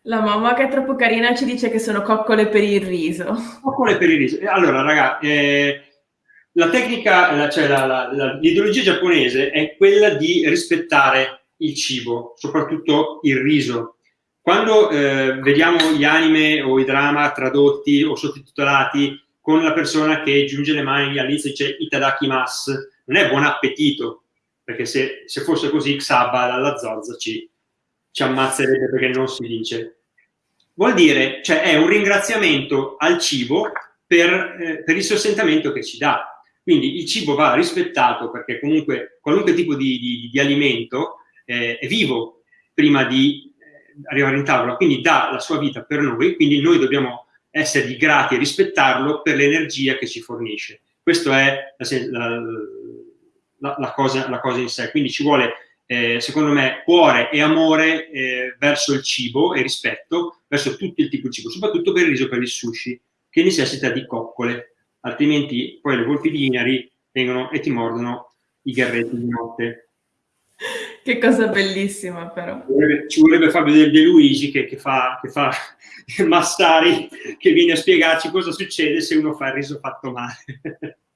La mamma che è troppo carina ci dice che sono coccole per il riso. Coccole per il riso. Allora, raga, eh, la tecnica, la- cioè la- la- la- l'ideologia giapponese è quella di rispettare il cibo, soprattutto il riso. Quando eh, vediamo gli anime o i drama tradotti o sottotitolati con la persona che giunge le mani all'inizio dice itadakimasu, non è buon appetito, perché se, se fosse così Xaba dalla Zorza ci, ci ammazzerebbe perché non si dice. vuol dire, cioè è un ringraziamento al cibo per, eh, per il sostentamento che ci dà. Quindi il cibo va rispettato perché comunque qualunque tipo di, di, di alimento eh, è vivo prima di eh, arrivare in tavola, quindi dà la sua vita per noi, quindi noi dobbiamo essergli grati e rispettarlo per l'energia che ci fornisce. Questa è la, la, la, cosa, la, cosa, in sé, quindi ci vuole, eh, secondo me, cuore e amore eh, verso il cibo e rispetto verso tutto il tipo di cibo, soprattutto per il riso per il sushi, che necessita di coccole, altrimenti poi le volpi di Inari vengono e ti mordono i garretti di notte. Che cosa bellissima però. Ci vorrebbe, vorrebbe Fabio De, De Luigi che, che, fa, che fa Mastari, che viene a spiegarci cosa succede se uno fa il riso fatto male.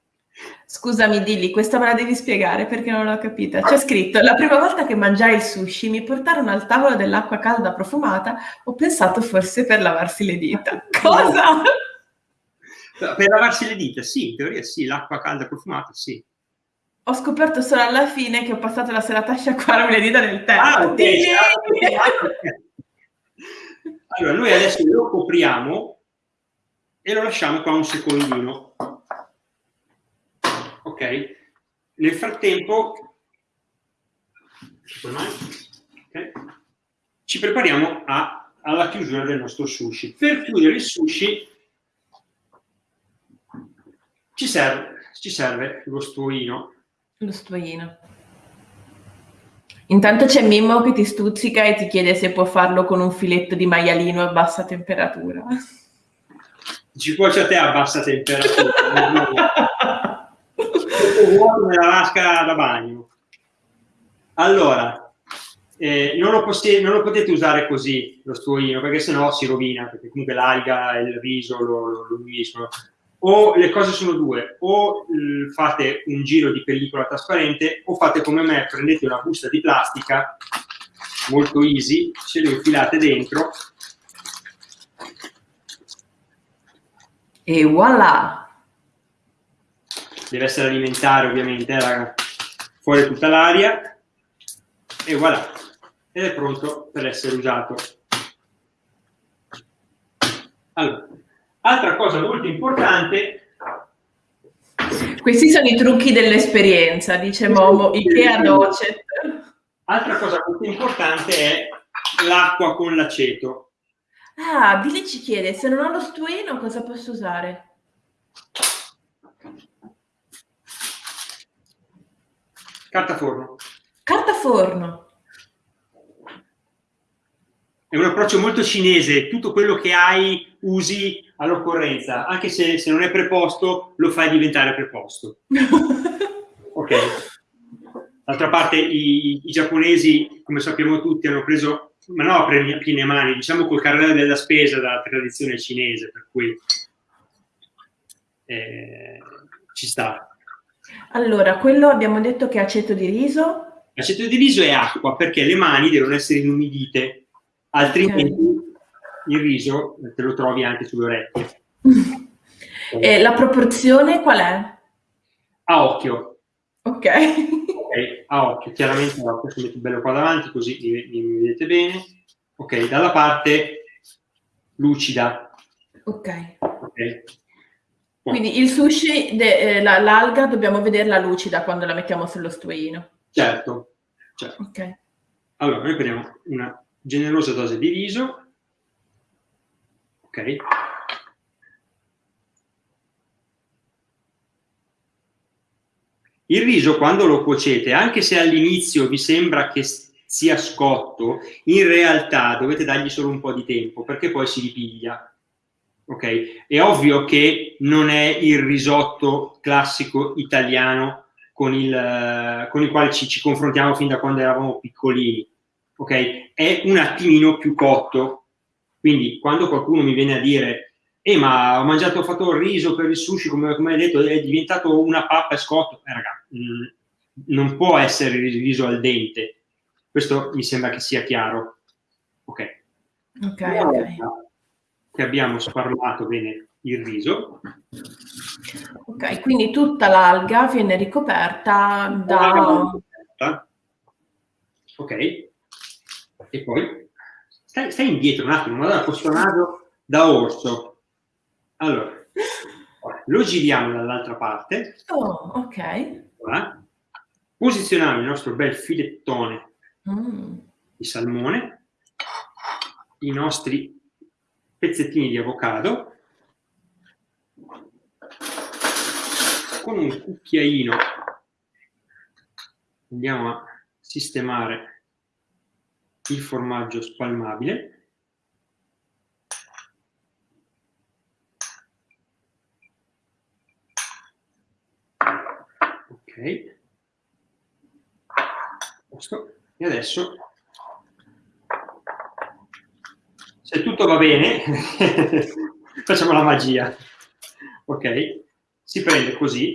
Scusami Dilli, questa me la devi spiegare perché non l'ho capita. C'è scritto, la prima volta che mangiai il sushi mi portarono al tavolo dell'acqua calda profumata, ho pensato forse per lavarsi le dita. Cosa? Per lavarsi le dita, sì, in teoria sì, l'acqua calda profumata, sì. Ho scoperto solo alla fine che ho passato la serata a sciacquarmi le dita nel tè. Ah, okay. allora, noi adesso lo copriamo e lo lasciamo qua un secondino. Ok? Nel frattempo, okay, ci prepariamo a, alla chiusura del nostro sushi. Per chiudere il sushi ci serve, ci serve lo stuoino lo stuoino. Intanto c'è Mimmo che ti stuzzica e ti chiede se può farlo con un filetto di maialino a bassa temperatura. Ci cuoce a te a bassa temperatura. vuoto nella vasca da bagno. Allora, eh, non, lo non, lo potete usare così lo stuoino perché sennò si rovina, perché comunque l'alga e il riso lo, lo, lo uniscono o le cose sono due, o fate un giro di pellicola trasparente o fate come me, prendete una busta di plastica, molto easy, ce le infilate dentro. E voilà! Deve essere alimentare ovviamente, eh, fuori tutta l'aria. E voilà! Ed è pronto per essere usato. Allora, Altra cosa molto importante. Questi sono i trucchi dell'esperienza, dice Momo, Ikea docet. Altra cosa molto importante è l'acqua con l'aceto. Ah, Billy ci chiede, se non ho lo stueno cosa posso usare? Carta forno. Carta forno. È un approccio molto cinese, tutto quello che hai usi all'occorrenza, anche se, se, non è preposto, lo fai diventare preposto. ok. D'altra parte i, i, giapponesi, come sappiamo tutti, hanno preso, ma no a piene mani, diciamo col carrello della spesa dalla tradizione cinese, per cui eh, ci sta. Allora, quello abbiamo detto che è aceto di riso. Aceto di riso è acqua, perché le mani devono essere inumidite, altrimenti okay il riso te lo trovi anche sulle orecchie. E la proporzione qual è? A occhio. Ok. Ok, a occhio. Chiaramente a occhio, metto bello qua davanti così mi, mi vedete bene. Ok, dalla parte lucida. Ok. okay. Quindi il sushi, eh, l'alga, dobbiamo vederla lucida quando la mettiamo sullo stuino. Certo. certo. Ok. Allora, noi prendiamo una generosa dose di riso ok? Il riso quando lo cuocete, anche se all'inizio vi sembra che sia scotto, in realtà dovete dargli solo un po' di tempo perché poi si ripiglia. Ok? È ovvio che non è il risotto classico italiano con il, con il quale ci, ci confrontiamo fin da quando eravamo piccolini. Ok? È un attimino più cotto, quindi quando qualcuno mi viene a dire eh ma ho mangiato, ho fatto il riso per il sushi, come, come hai detto, è diventato una pappa e scotto, eh raga, mh, mm, non può essere il riso al dente. Questo mi sembra che sia chiaro. Ok. Ok, ok. Che abbiamo sparlato bene il riso. Ok, quindi tutta l'alga viene ricoperta da... Ok. E poi stai, stai indietro un attimo, guarda questo naso da orso. Allora, lo giriamo dall'altra parte. Oh, ok. Voilà. Posizioniamo il nostro bel filettone Mm. di salmone, i nostri pezzettini di avocado, con un cucchiaino andiamo a sistemare il formaggio spalmabile. Ok. E adesso, se tutto va bene, facciamo la magia. Ok? Si prende così,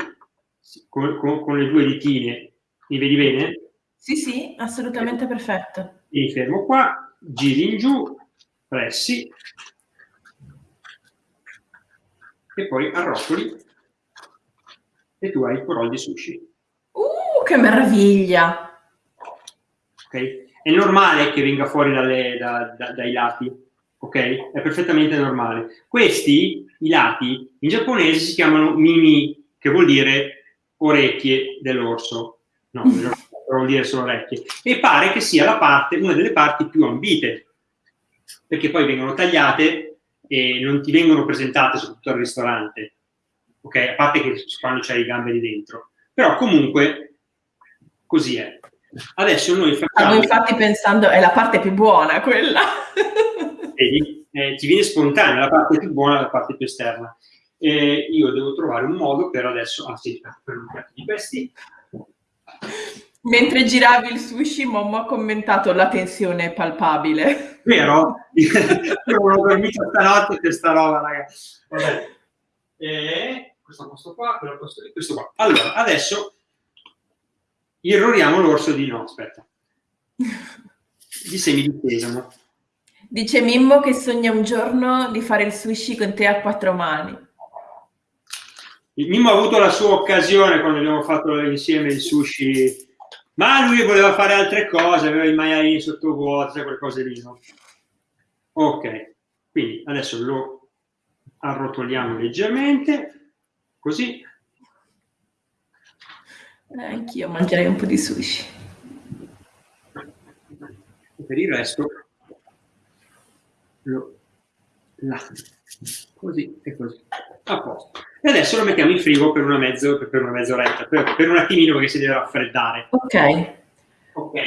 con, con, con le due ditine, mi vedi bene? Sì, sì, assolutamente perfetto. Mi fermo qua, giri in giù, pressi, e poi arrotoli, e tu hai il roll di sushi. Uh, che meraviglia! ok? È normale che venga fuori dalle, da, da, dai lati, ok? È perfettamente normale. Questi, i lati, in giapponese si chiamano mimi, che vuol dire orecchie dell'orso. No, vuol dire solo orecchie. E pare che sia la parte, una delle parti più ambite, perché poi vengono tagliate e non ti vengono presentate soprattutto al ristorante, ok? A parte che quando c'hai i gamberi dentro. Però comunque così è. Adesso noi facciamo... Stavo infatti pensando, è la parte più buona quella. Vedi? Eh, ti viene spontanea la parte più buona la parte più esterna. Eh, io devo trovare un modo per adesso... Ah sì, per un piatto di questi. Mentre giravi il sushi, Momo ha commentato la tensione palpabile. Vero? Io non ho dormito stanotte per sta roba, ragazzi. Vabbè. Eh, questo posto qua, quello posto lì, questo qua. Allora, adesso irroriamo l'orso di no, aspetta. Di semi di sesamo. Dice Mimmo che sogna un giorno di fare il sushi con te a quattro mani. Il Mimmo ha avuto la sua occasione quando abbiamo fatto insieme il sushi, ma lui voleva fare altre cose, aveva i maialini sottovuoto, quelle cose lì, no? Ok, quindi adesso lo arrotoliamo leggermente, così. Eh, anch'io mangerei un po' di sushi. E per il resto lo là, così e così, a posto. E adesso lo mettiamo in frigo per una, mezzo, per una mezz'oretta, per, per un attimino perché si deve raffreddare. Ok. Ok.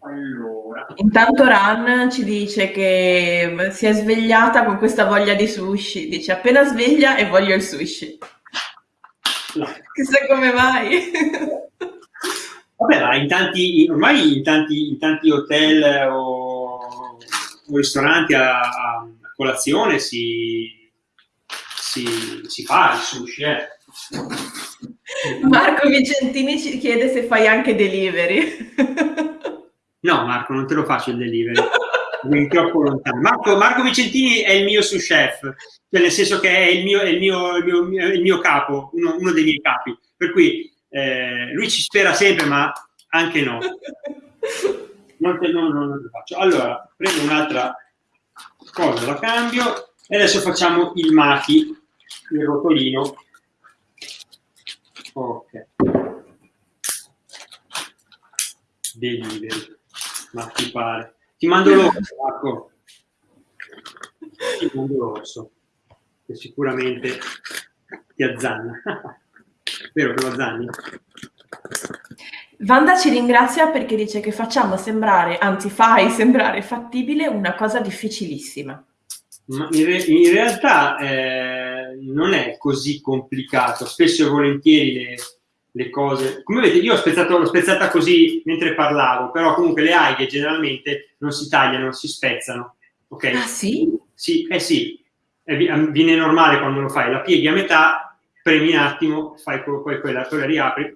Allora. Intanto Ran ci dice che si è svegliata con questa voglia di sushi. Dice appena sveglia e voglio il sushi. Chissà come mai. Vabbè, ma in tanti, ormai in tanti, in tanti hotel o, ristoranti a, a, colazione si, si, si fa il sushi. Eh. Marco Vicentini ci chiede se fai anche delivery. No, Marco, non te lo faccio il delivery. Mi troppo lontano. Marco, Marco, Vicentini è il mio sous chef, cioè nel senso che è il mio, è il mio, il mio, il mio capo, uno, uno, dei miei capi. Per cui eh, lui ci spera sempre, ma anche no. Non, te, non, non, lo faccio. Allora, prendo un'altra cosa, la cambio e adesso facciamo il maki, il rotolino. Ok. Delivery ma ti pare. Ti mando l'orso, Marco. Ti mando l'orso, che sicuramente ti azzanna. Vero che lo azzanni? Wanda ci ringrazia perché dice che facciamo sembrare, anzi fai sembrare fattibile una cosa difficilissima. Ma in, re in realtà eh, non è così complicato, spesso e volentieri le, le cose. Come vedete, io ho spezzato, l'ho spezzata così mentre parlavo, però comunque le alghe generalmente non si tagliano, non si spezzano. Ok? Ah sì? Sì, eh sì, viene normale quando lo fai, la pieghi a metà, premi un attimo, fai poi quella, poi la riapri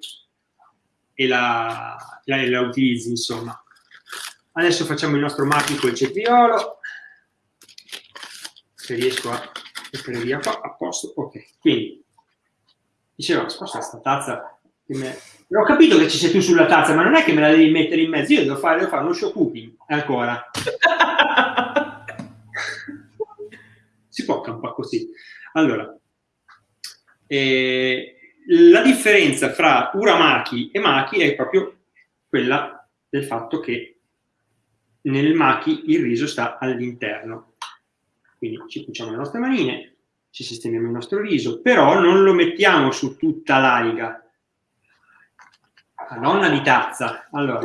e la, la, la utilizzi, insomma. Adesso facciamo il nostro marchio col cetriolo, se riesco a mettere via qua, a posto, ok. Quindi, dicevo, sposta questa tazza è Ho capito che ci sei tu sulla tazza, ma non è che me la devi mettere in mezzo, io devo fare, devo fare uno show cooking ancora. si può campare così. Allora, eh, la differenza fra uramaki e maki è proprio quella del fatto che nel maki il riso sta all'interno. Quindi ci cuciamo le nostre manine, ci sistemiamo il nostro riso, però non lo mettiamo su tutta l'alga, nonna di tazza. Allora,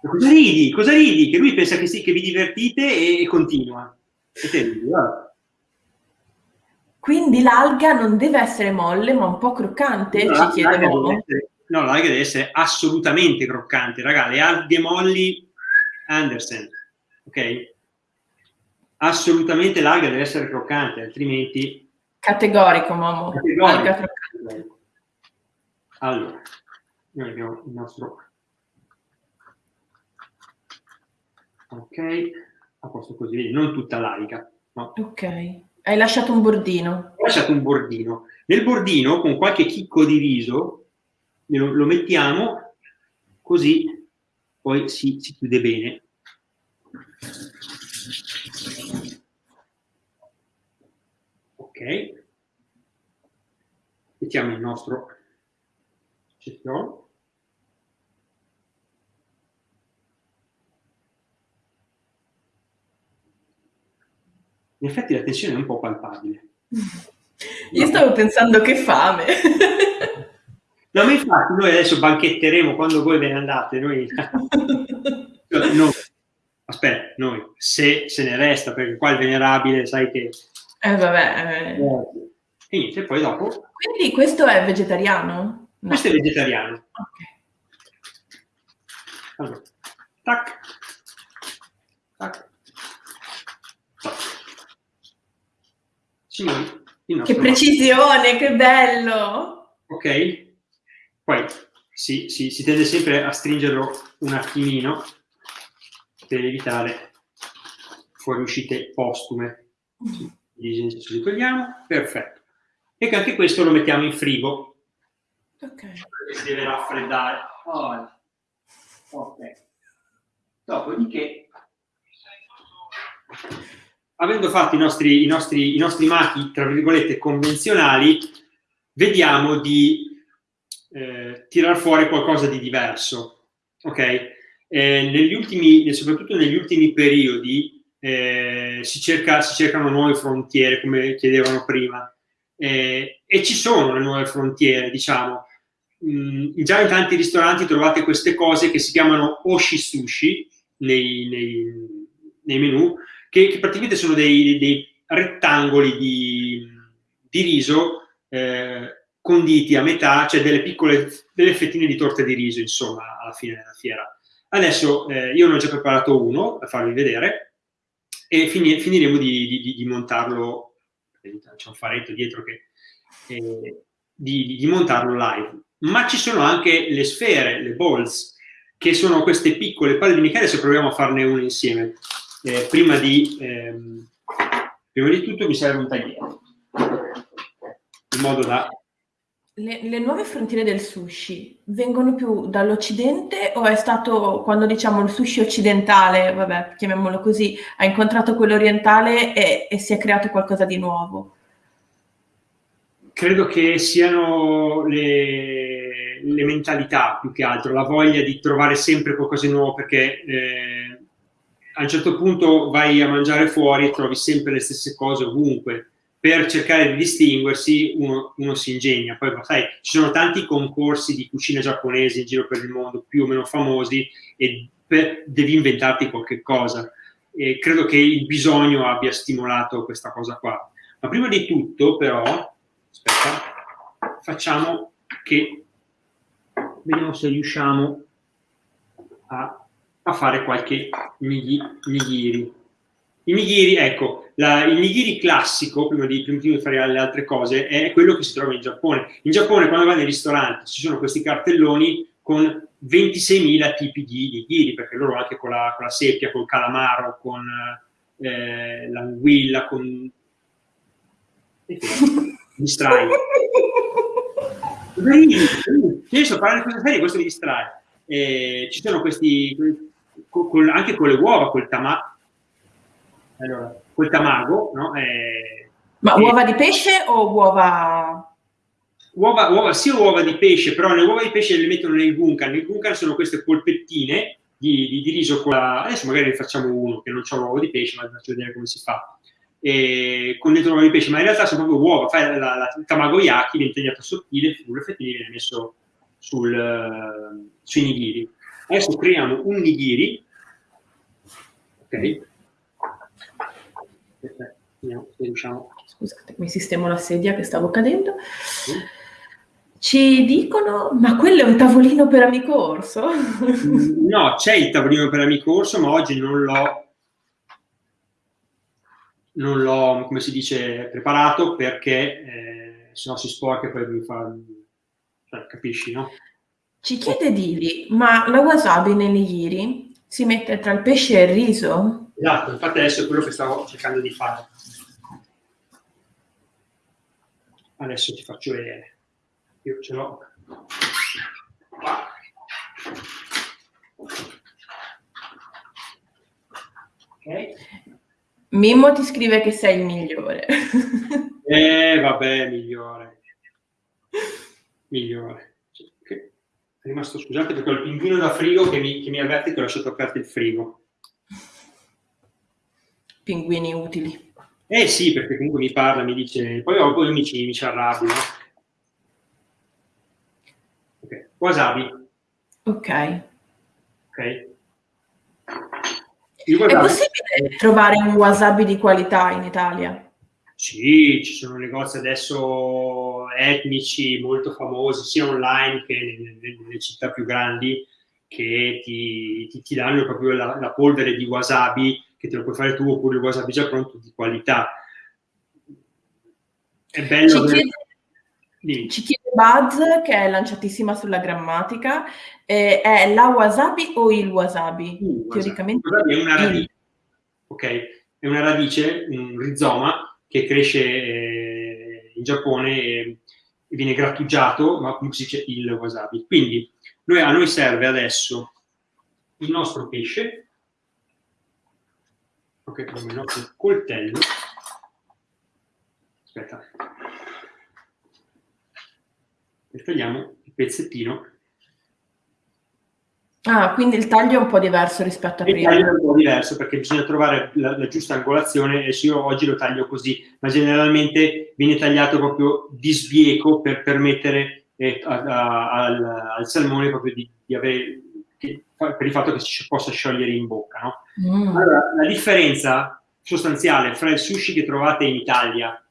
cosa ridi? Cosa ridi? Che lui pensa che sì, che vi divertite e, continua. E te ridi, Quindi l'alga non deve essere molle, ma un po' croccante, no, ci chiede No, l'alga deve essere assolutamente croccante. Raga, le alghe molli, Andersen, ok? Assolutamente l'alga deve essere croccante, altrimenti... Categorico, mamma. Categorico. Croccante. Allora, noi abbiamo il nostro... Ok, a posto così, non tutta l'arica. No? Ok, hai lasciato un bordino. Ho lasciato un bordino. Nel bordino, con qualche chicco di riso, lo, lo mettiamo così, poi si, si chiude bene. Ok, mettiamo il nostro Ciclo. In effetti la tensione è un po' palpabile. Io stavo pensando che fame. No, ma infatti noi adesso banchetteremo quando voi ve ne andate. Noi... noi. Aspetta, noi, se se ne resta, perché qua il venerabile, sai che... Eh vabbè. Eh. E niente, poi dopo... Quindi questo è vegetariano? No. Questo è vegetariano. Ok. Allora, tac, tac. Signori, che precisione, che bello! Ok, poi si, si, si tende sempre a stringerlo un attimino per evitare fuoriuscite postume. Li togliamo, perfetto. E anche questo lo mettiamo in frigo Ok. si deve raffreddare. Oh. Ok. Dopodiché, avendo fatto i nostri, i, nostri, i nostri machi, tra virgolette, convenzionali, vediamo di eh, tirar fuori qualcosa di diverso. Ok? Eh, negli ultimi, soprattutto negli ultimi periodi, eh, si, cerca, si cercano nuove frontiere, come chiedevano prima. Eh, e ci sono le nuove frontiere, diciamo mh, già in tanti ristoranti trovate queste cose che si chiamano oshi sushi nei, nei, nei menu, che, che, praticamente sono dei, dei rettangoli di, di riso eh, conditi a metà, cioè delle piccole, delle fettine di torta di riso, insomma, alla fine della fiera. Adesso eh, io ne ho già preparato uno, da farvi vedere, e fini, finiremo di, di, di, montarlo, c'è un faretto dietro che... Eh, di, di montarlo live ma ci sono anche le sfere, le balls, che sono queste piccole palle di Michele, se proviamo a farne una insieme. Eh, prima, di, ehm, prima di tutto mi serve un tagliere, in modo da... Le, le, nuove frontiere del sushi vengono più dall'Occidente o è stato quando diciamo il sushi occidentale, vabbè, chiamiamolo così, ha incontrato quello orientale e, e si è creato qualcosa di nuovo? credo che siano le, le, mentalità più che altro, la voglia di trovare sempre qualcosa di nuovo perché eh, a un certo punto vai a mangiare fuori e trovi sempre le stesse cose ovunque. Per cercare di distinguersi uno, uno si ingegna. Poi sai, ci sono tanti concorsi di cucina giapponese in giro per il mondo, più o meno famosi, e per, devi inventarti qualche cosa. E credo che il bisogno abbia stimolato questa cosa qua. Ma prima di tutto, però, aspetta, facciamo che, vediamo se riusciamo a, a fare qualche nigiri. I nigiri, ecco, la, il nigiri classico, prima di, prima di, fare le altre cose, è quello che si trova in Giappone. In Giappone, quando vai nei ristoranti, ci sono questi cartelloni con 26.000 tipi di nigiri, perché loro anche con la, con la seppia, col calamaro, con eh, l'anguilla, con distrai. Io sto parlando di queste serie, questo mi distrae. Eh, ci sono questi, con, anche con le uova, col tamago, allora, col tamago, no? Eh, Ma uova di pesce o uova... Uova, uova, sì uova di pesce, però le uova di pesce le mettono nel gunkan. Nel gunkan sono queste polpettine di, di, di riso con la... Adesso magari ne facciamo uno, che non c'è l'uovo di pesce, ma vi faccio vedere come si fa. E con dentro l'uovo di pesce, ma in realtà sono proprio uova. Fai la, la, la tamagoyaki, viene tagliato sottile, sul fettini viene messo sul, uh, sui nigiri. Adesso creiamo un nigiri, ok? Riusciamo. Scusate, mi sistemo la sedia che stavo cadendo. Sì. Ci dicono, ma quello è un tavolino per amico orso? No, c'è il tavolino per amico orso, ma oggi non l'ho, non l'ho, come si dice, preparato perché eh, se no si sporca e poi mi fa, cioè, capisci, no? Ci chiede Dili, ma la wasabi nei nigiri si mette tra il pesce e il riso? Esatto, infatti adesso è quello che stavo cercando di fare. Adesso ti faccio vedere io ce l'ho Ok. Mimmo ti scrive che sei il migliore. eh, vabbè, migliore. Migliore. È rimasto, scusate, perché ho il pinguino da frigo che mi, che mi avverte che ho lasciato aperto il frigo. Pinguini utili. Eh sì, perché comunque mi parla, mi dice, poi, poi mi ci, mi ci arrabbio, no? wasabi. Ok. Ok. È possibile trovare un wasabi di qualità in Italia? Sì, ci sono negozi adesso etnici molto famosi, sia online che nelle, città più grandi, che ti, ti, ti danno proprio la, la, polvere di wasabi, che te lo puoi fare tu, oppure il wasabi già pronto di qualità. È bello. Ci chiede, ci chiede Buzz, che è lanciatissima sulla grammatica, eh, è la wasabi o il wasabi? Uh, Teoricamente wasabi è una radice, ok? È una radice, un rizoma che cresce eh, in Giappone e viene grattugiato, ma come si dice il wasabi. Quindi noi, a noi serve adesso il nostro pesce, ok, come il nostro coltello, aspetta, e tagliamo il pezzettino. Ah, quindi il taglio è un po' diverso rispetto a prima. Il taglio è un po' diverso perché bisogna trovare la, la giusta angolazione e se io oggi lo taglio così, ma generalmente viene tagliato proprio di sbieco per permettere eh, a, a, al, al, salmone proprio di, di avere che, per il fatto che si possa sciogliere in bocca. No? Mm. Allora, la differenza sostanziale fra il sushi che trovate in Italia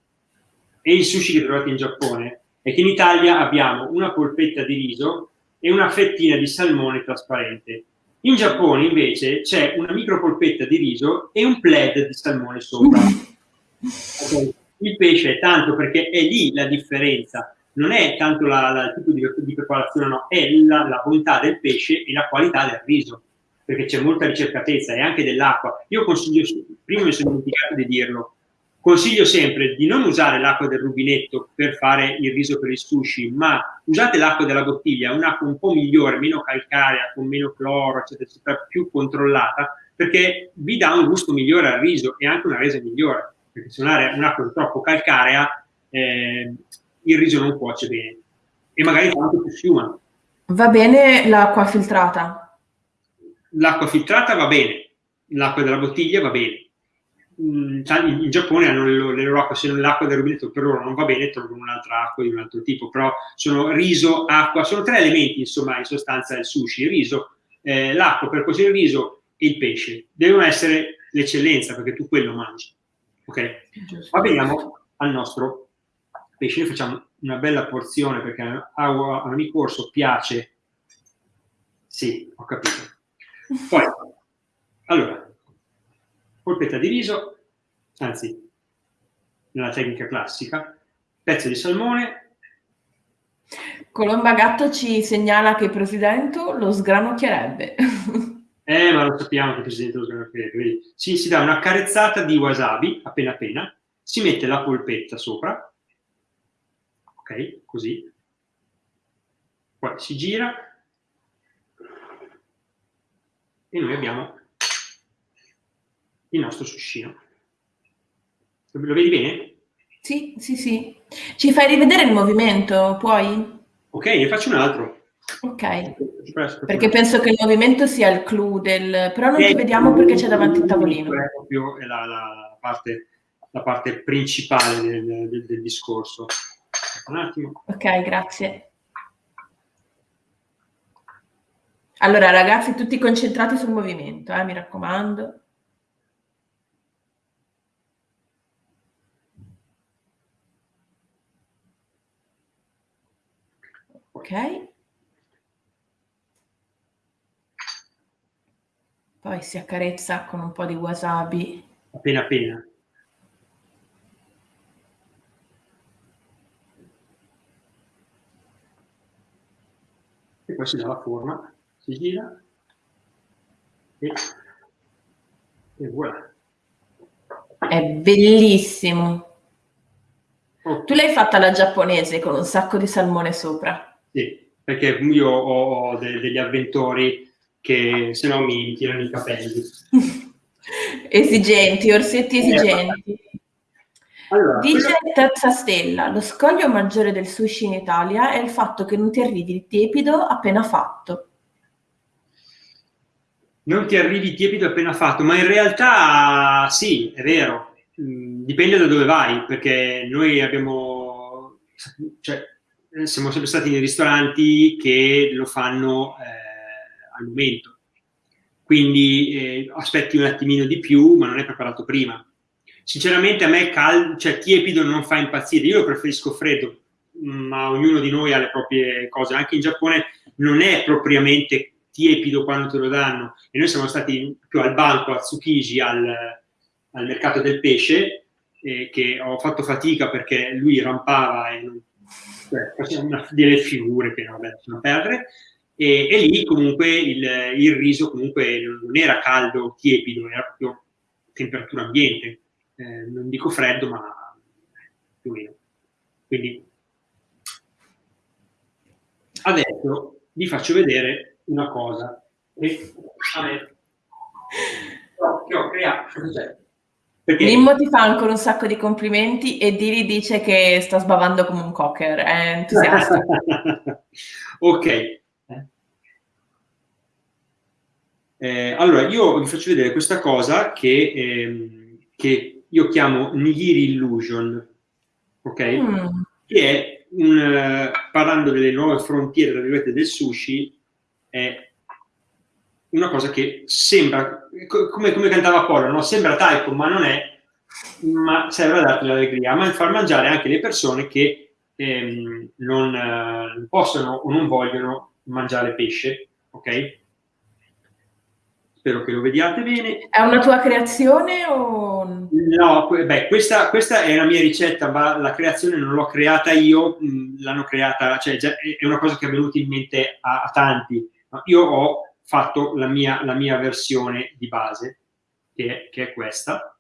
e il sushi che trovate in Giappone è che in Italia abbiamo una polpetta di riso e una fettina di salmone trasparente. In Giappone invece c'è una micro polpetta di riso e un pled di salmone sopra. Okay. Il pesce è tanto perché è lì la differenza, non è tanto la, la, il tipo di, di, preparazione, no, è la, la bontà del pesce e la qualità del riso, perché c'è molta ricercatezza e anche dell'acqua. Io consiglio, prima mi sono dimenticato di dirlo, Consiglio sempre di non usare l'acqua del rubinetto per fare il riso per il sushi, ma usate l'acqua della bottiglia, un'acqua un po' migliore, meno calcarea, con meno cloro, eccetera, eccetera, più controllata, perché vi dà un gusto migliore al riso e anche una resa migliore, perché se un'acqua troppo calcarea eh, il riso non cuoce bene e magari fa anche più schiuma. Va bene l'acqua filtrata? L'acqua filtrata va bene, l'acqua della bottiglia va bene in, in Giappone hanno le, le loro acque, se l'acqua del rubinetto per loro non va bene, trovano un'altra acqua di un altro tipo, però sono riso, acqua, sono tre elementi insomma in sostanza del sushi, il riso, eh, l'acqua per cuocere il riso e il pesce, devono essere l'eccellenza perché tu quello mangi. Ok? Ma veniamo al nostro pesce, noi facciamo una bella porzione perché all'amico corso piace, sì, ho capito. Poi, allora, polpetta di riso, anzi, nella tecnica classica, pezzo di salmone. Colomba Gatto ci segnala che il presidente lo sgranocchierebbe. Eh, ma lo sappiamo che il presidente lo sgranocchierebbe. Ci si dà una carezzata di wasabi, appena appena, si mette la polpetta sopra, ok, così, poi si gira e noi abbiamo il nostro suscino. Lo vedi bene? Sì, sì, sì. Ci fai rivedere il movimento, puoi? Ok, ne faccio un altro. Ok. Perché penso che il movimento sia il clou del... però non ti vediamo perché c'è davanti il tavolino. È proprio la, la, parte, la parte principale del, del, del discorso. Un attimo. Ok, grazie. Allora, ragazzi, tutti concentrati sul movimento, eh, mi raccomando. Ok. Poi si accarezza con un po' di wasabi. Appena appena. E poi si dà la forma, si gira e, e voilà. È bellissimo. Oh. Tu l'hai fatta la giapponese con un sacco di salmone sopra. Sì, perché io ho, de degli avventori che se no mi tirano i capelli. esigenti, orsetti esigenti. Allora, Dice quello... terza stella, lo scoglio maggiore del sushi in Italia è il fatto che non ti arrivi il tiepido appena fatto. Non ti arrivi tiepido appena fatto, ma in realtà sì, è vero, mm, dipende da dove vai, perché noi abbiamo, cioè, siamo sempre stati nei ristoranti che lo fanno eh, al momento, quindi eh, aspetti un attimino di più, ma non è preparato prima. Sinceramente a me caldo, cioè tiepido non fa impazzire, io preferisco freddo, ma ognuno di noi ha le proprie cose, anche in Giappone non è propriamente tiepido quando te lo danno, e noi siamo stati più al banco, a Tsukiji, al, al mercato del pesce, eh, che ho fatto fatica perché lui rampava e non facevano delle figure che vabbè, sono perdere, e, e, lì comunque il, il, riso comunque non era caldo, tiepido, era proprio temperatura ambiente, eh, non dico freddo, ma più o meno. Quindi adesso vi faccio vedere una cosa me, che ho creato, cioè, perché... Mimmo ti fa ancora un sacco di complimenti e Diri dice che sta sbavando come un cocker, è entusiasta. ok. Eh, allora, io vi faccio vedere questa cosa che, ehm, che io chiamo Nigiri Illusion, ok? Mm. Che è, un, parlando delle nuove frontiere, del sushi, è una cosa che sembra, come, come cantava Apollo, no? sembra taiko, ma non è, ma serve a darti l'allegria, ma far mangiare anche le persone che ehm, non eh, possono o non vogliono mangiare pesce, ok? Spero che lo vediate bene. È una tua creazione o... No, beh, questa, questa è una mia ricetta, ma la creazione non l'ho creata io, l'hanno creata, cioè è una cosa che è venuta in mente a, a tanti. Io ho fatto la mia, la mia versione di base, che è, che è questa.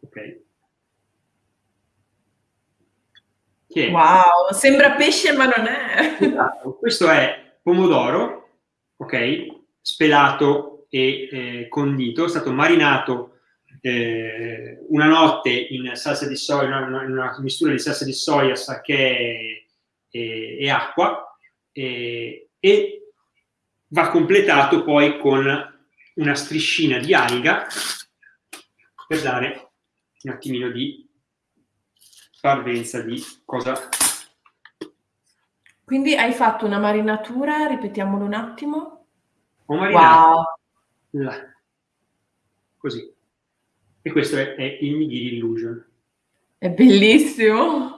Ok. Che wow, sembra pesce ma non è. Esatto. Questo è pomodoro, ok, spelato e eh, condito, è stato marinato eh, una notte in salsa di soia, una, una mistura di salsa di soia, sake e, e acqua, e, e va completato poi con una striscina di alga per dare un attimino di parvenza di cosa... Quindi hai fatto una marinatura, ripetiamolo un attimo. Ho marinato wow. la, così. E questo è, è il Nigiri Illusion. È bellissimo!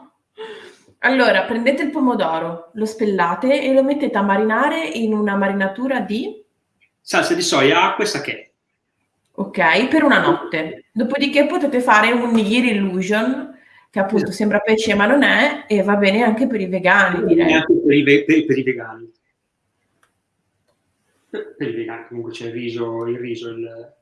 Allora, prendete il pomodoro, lo spellate e lo mettete a marinare in una marinatura di? Salsa di soia, acqua e sake. Ok, per una notte. Dopodiché potete fare un nigiri illusion, che appunto esatto. sembra pesce ma non è, e va bene anche per i vegani, direi. Anche per i, ve per, per i vegani. Per, per i vegani comunque c'è il riso, il riso, il...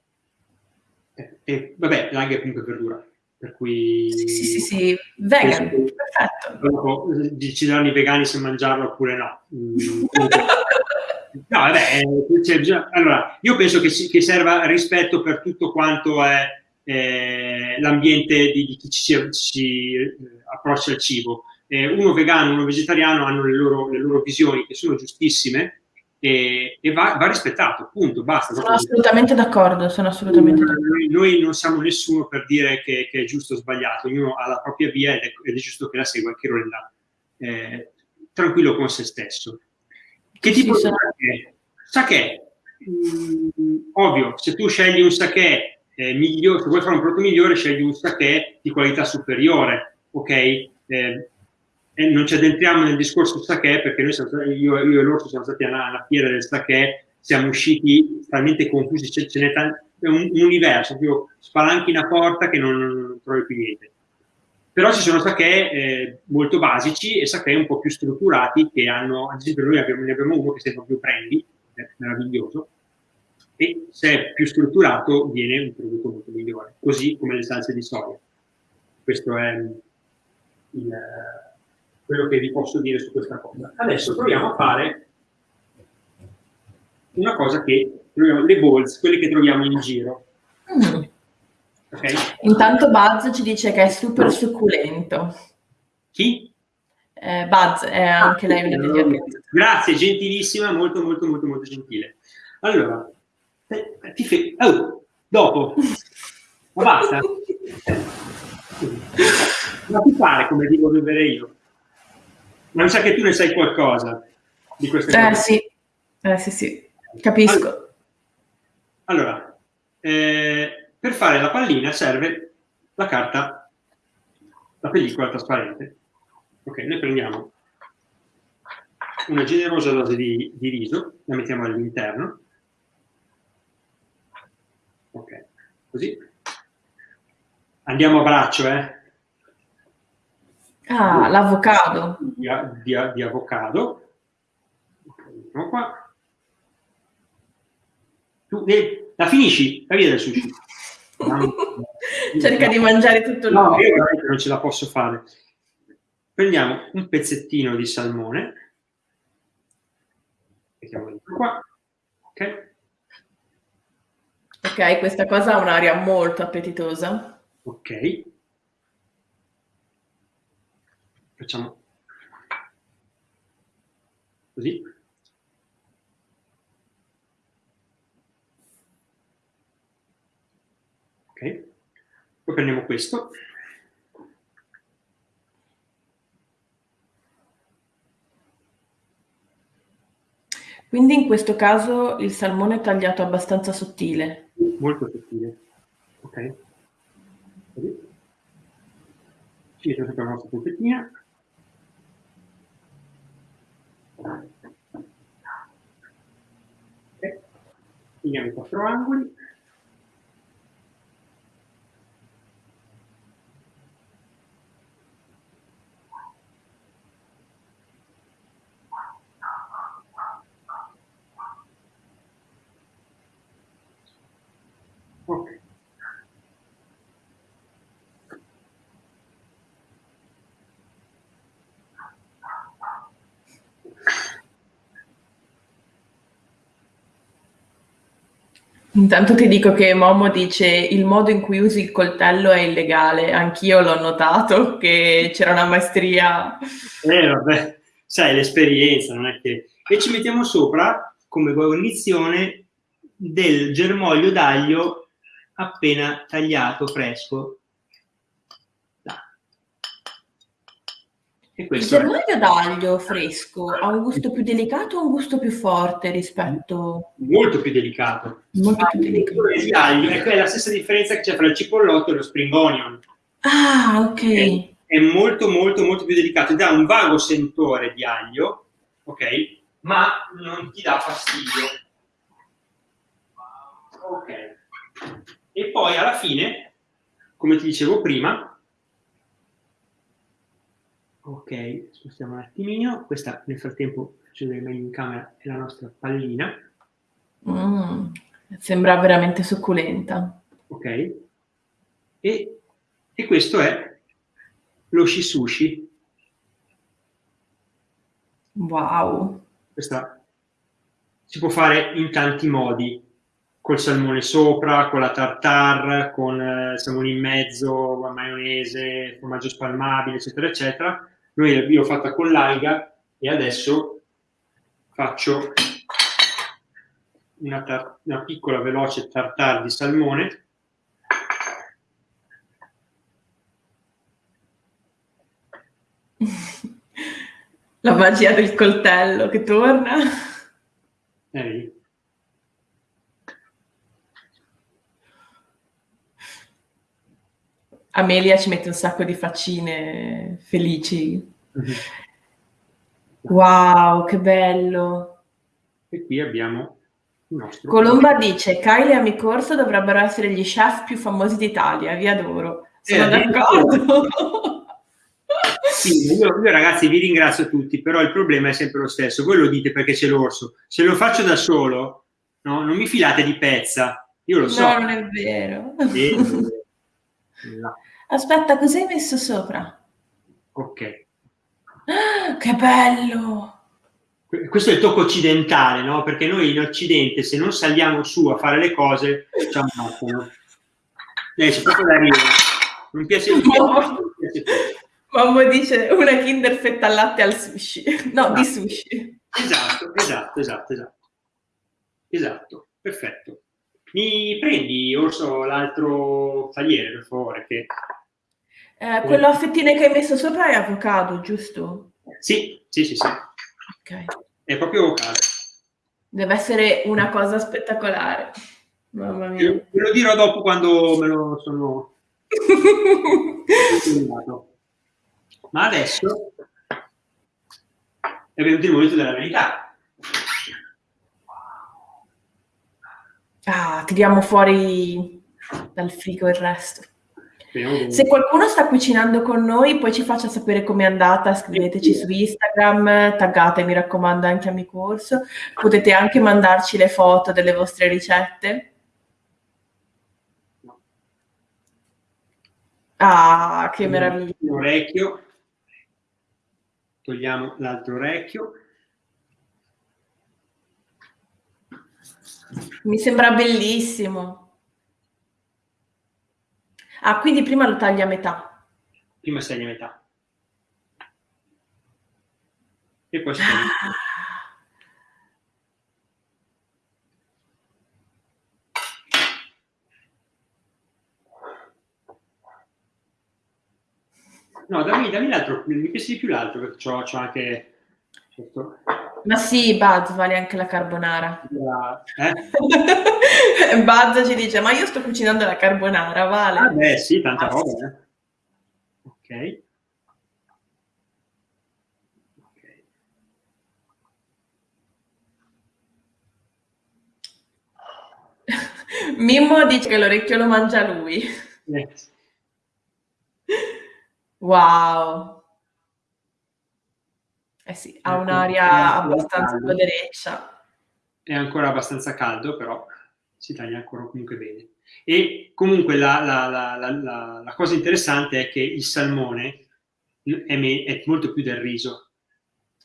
E, eh, e vabbè, l'anche comunque verdura. Per cui... Sì, sì, sì, sì. vegan, perfetto. Dopo decideranno i vegani se mangiarlo oppure no. Mm, no, vabbè, cioè, allora, io penso che, che, serva rispetto per tutto quanto è eh, l'ambiente di, di, chi ci, ci eh, approccia al cibo. Eh, uno vegano, uno vegetariano hanno le loro, le loro visioni che sono giustissime, e, e va, va, rispettato, punto, basta. Sono assolutamente d'accordo, sono assolutamente d'accordo. Noi, noi, non siamo nessuno per dire che, che, è giusto o sbagliato, ognuno ha la propria via ed è, ed è giusto che la segua che lo renda eh, tranquillo con se stesso. Che tipo sì, di sake? Sake, mm, ovvio, se tu scegli un sake eh, migliore, se vuoi fare un prodotto migliore, scegli un sake di qualità superiore, ok? Eh, e non ci addentriamo nel discorso sake perché noi siamo, io, io, e l'orso siamo stati alla, alla fiera del sake, siamo usciti talmente confusi, ce, ce n'è un, un, universo, proprio spalanchi una porta che non, non trovi più niente. Però ci sono sake eh, molto basici e sake un po' più strutturati che hanno, ad esempio noi abbiamo, ne abbiamo uno che chiama più prendi, è meraviglioso, e se è più strutturato viene un prodotto molto migliore, così come le salse di soia. Questo è il, quello che vi posso dire su questa cosa. Adesso proviamo a fare una cosa che le balls, quelle che troviamo in giro. Mm. Okay? Intanto Buzz ci dice che è super succulento. Chi? Eh, Buzz, è anche ah, lei una degli amici. Grazie, gentilissima, molto molto molto molto gentile. Allora, eh, ti fe... oh, dopo, ma basta. Ma ti pare come devo vivere io? Ma mi sa che tu ne sai qualcosa di queste eh, cose. Sì. Eh sì, sì, capisco. Allora, eh, per fare la pallina serve la carta, la pellicola trasparente. Ok, noi prendiamo una generosa dose di, di riso, la mettiamo all'interno. Ok, così. Andiamo a braccio, eh? Ah, l'avocado. Di, di, di, avocado. Mettiamo qua. Tu, eh, la finisci? La via del sushi. Cerca di mangiare tutto il No, io veramente non ce la posso fare. Prendiamo un pezzettino di salmone. Mettiamo dentro qua. Ok. Ok, questa cosa ha un'aria molto appetitosa. Ok. Facciamo così. Ok. Poi prendiamo questo. Quindi in questo caso il salmone è tagliato abbastanza sottile. Molto sottile. Ok. Così. Ci mettiamo la nostra polpettina. Okay. Finiamo i quattro angoli. Intanto ti dico che Momo dice il modo in cui usi il coltello è illegale, anch'io l'ho notato che c'era una maestria. Eh vabbè, sai l'esperienza, non è che... E ci mettiamo sopra come guarnizione del germoglio d'aglio appena tagliato, fresco, Il germoglio d'aglio fresco ha un gusto più delicato o un gusto più forte rispetto... Molto più delicato. Molto più delicato. Il d'aglio è la stessa differenza che c'è tra il cipollotto e lo spring onion. Ah, ok. È, è molto, molto, molto più delicato. Dà un vago sentore di aglio, ok? Ma non ti dà fastidio. Ok. E poi alla fine, come ti dicevo prima, Ok, spostiamo un attimino. Questa nel frattempo faccio vedere meglio in camera è la nostra pallina. Mm, sembra veramente succulenta. Ok. E E questo è lo shisushi. Wow. Questa si può fare in tanti modi, col salmone sopra, con la tartare, con eh, il salmone in mezzo, maionese, formaggio spalmabile, eccetera, eccetera. Noi, l'ho fatta con l'alga e adesso faccio una, una piccola veloce tartare di salmone La magia del coltello che torna. Eh. Amelia ci mette un sacco di faccine felici. Mm-hmm. Wow, che bello. E qui abbiamo il nostro... Colomba dice, Kylie e Amicorso dovrebbero essere gli chef più famosi d'Italia, vi adoro. Sono eh, d'accordo. Sì, io, io, ragazzi vi ringrazio tutti, però il problema è sempre lo stesso. Voi lo dite perché c'è l'orso. Se lo faccio da solo, no, non mi filate di pezza. Io lo so. No, non è vero. Sì, no. Aspetta, cos'hai messo sopra? Ok. Ah, che bello! Questo è il tocco occidentale, no? Perché noi in Occidente, se non saliamo su a fare le cose, ci ammazzano. Eh, c'è proprio da ridere. Non piace, piace, Mamma dice una Kinder fetta al latte al sushi. No, esatto. di sushi. Esatto, esatto, esatto, esatto. Esatto, perfetto. Mi prendi, Orso, l'altro tagliere, per favore, che... Eh, quello a fettine che hai messo sopra è avocado, giusto? Sì, sì, sì, sì. Ok. È proprio avocado. Deve essere una cosa spettacolare. Mamma mia. Ve lo dirò dopo quando me lo sono... Ma adesso è venuto il momento della verità. Ah, tiriamo fuori dal frigo il resto. Se qualcuno sta cucinando con noi, poi ci faccia sapere com'è andata, scriveteci su Instagram, taggate, mi raccomando, anche a mio corso. Potete anche mandarci le foto delle vostre ricette. Ah, che meraviglia. Un orecchio togliamo l'altro orecchio. Mi sembra bellissimo. Ah, quindi prima lo tagli a metà. Prima si a metà. E poi si. No, dammi, dammi l'altro, mi piace di più l'altro perché c'ho anche... Certo. Ma sì, Buzz vale anche la carbonara. Eh? Buzz ci dice, ma io sto cucinando la carbonara, vale? Ah beh, sì, tanta roba, eh. Ok. Mimmo dice che l'orecchio lo mangia lui. Yes. Wow. Eh sì, ha ecco, un'aria abbastanza podereccia. È ancora abbastanza caldo, però si taglia ancora comunque bene. E comunque la, la, la, la cosa interessante è che il salmone è, me, è molto più del riso.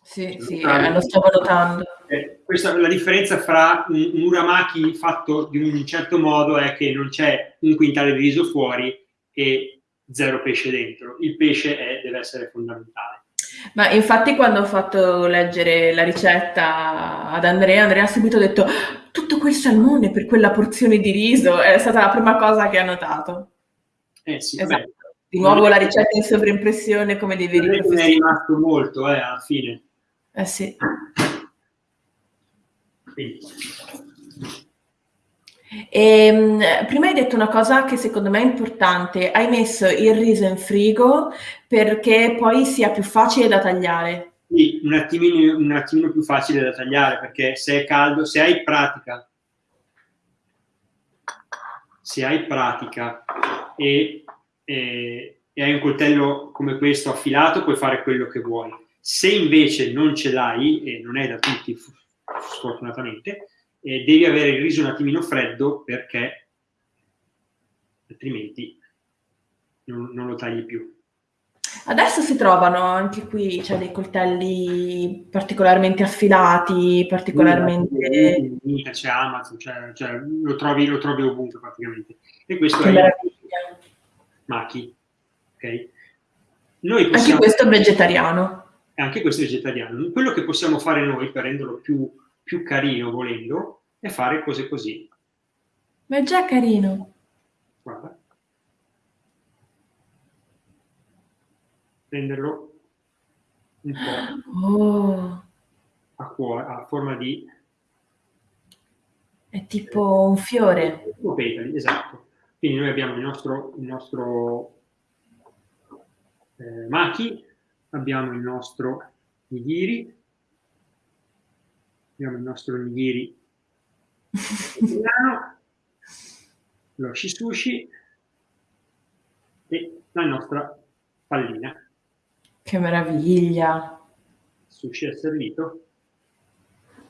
Sì, cioè, sì, eh, lo sto valutando. Eh, questa, la differenza fra un, un uramaki fatto di un certo modo è che non c'è un quintale di riso fuori e zero pesce dentro. Il pesce è, deve essere fondamentale. Ma infatti quando ho fatto leggere la ricetta ad Andrea, Andrea ha subito detto tutto quel salmone per quella porzione di riso, è stata la prima cosa che ha notato. Eh sì, esatto. Beh, di nuovo la ricetta in sovraimpressione come dei veri professionisti. è rimasto molto, eh, alla fine. Eh sì. Quindi. Ehm, prima hai detto una cosa che secondo me è importante, hai messo il riso in frigo perché poi sia più facile da tagliare. Sì, un attimino, un attimino più facile da tagliare perché se è caldo, se hai pratica, se hai pratica e, e, e hai un coltello come questo affilato, puoi fare quello che vuoi. Se invece non ce l'hai, e non è da tutti sfortunatamente, eh, devi avere il riso un attimino freddo perché altrimenti non, non lo tagli più. Adesso si trovano anche qui, cioè dei coltelli particolarmente affilati, particolarmente... C'è Amazon, cioè, cioè, lo, trovi, lo, trovi, ovunque praticamente. E questo che è meraviglia. Machi. Okay? Noi possiamo... Anche questo è vegetariano. Anche questo è vegetariano. Quello che possiamo fare noi per renderlo più, più carino, volendo, è fare cose così. Ma è già carino. Guarda. renderlo un po' oh. a, cuore, a forma di... È tipo un fiore. Petali, esatto. Quindi noi abbiamo il nostro, il nostro eh, maki, abbiamo il nostro nigiri, abbiamo il nostro nigiri italiano, lo shisushi e la nostra pallina. Che meraviglia! Sushi è servito.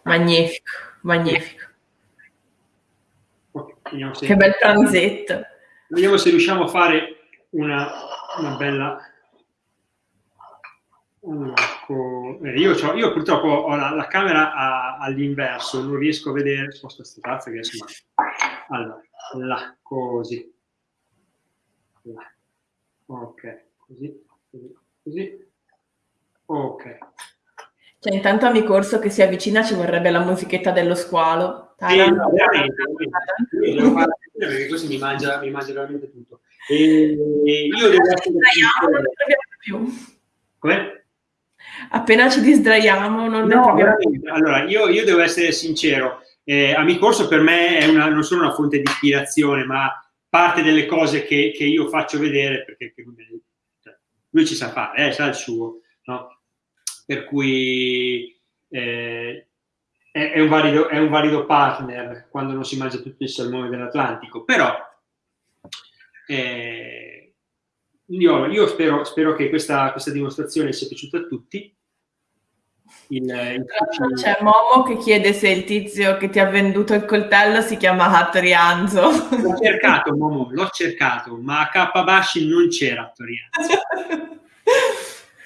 Magnifico, magnifico. Okay, che bel pranzetto. Vediamo se riusciamo a fare una, una bella... Ecco, io, io, purtroppo ho la, la camera all'inverso, non riesco a vedere, sposto questa tazza che insomma... Allora, là, così. Là. Ok, così, così, così. Ok. Cioè, intanto a mi corso che si avvicina ci vorrebbe la musichetta dello squalo. Sì, no, veramente. Devo fare perché così mi mangia, mi mangia veramente tutto. E, e io devo essere. Come? Appena ci distraiamo non no. Allora, io, io, devo essere sincero. Eh, Amicorso per me è una, non solo una fonte di ispirazione, ma parte delle cose che, che io faccio vedere, perché cioè, lui ci sa fare, eh, sa il suo. No? per cui eh, è, è, un valido, è, un valido, partner quando non si mangia tutto il salmone dell'Atlantico, però eh, io, io spero, spero, che questa, questa, dimostrazione sia piaciuta a tutti. Il, il C'è Momo che chiede se il tizio che ti ha venduto il coltello si chiama Hattorianzo. L'ho cercato, Momo, l'ho cercato, ma a K. non c'era Hattorianzo.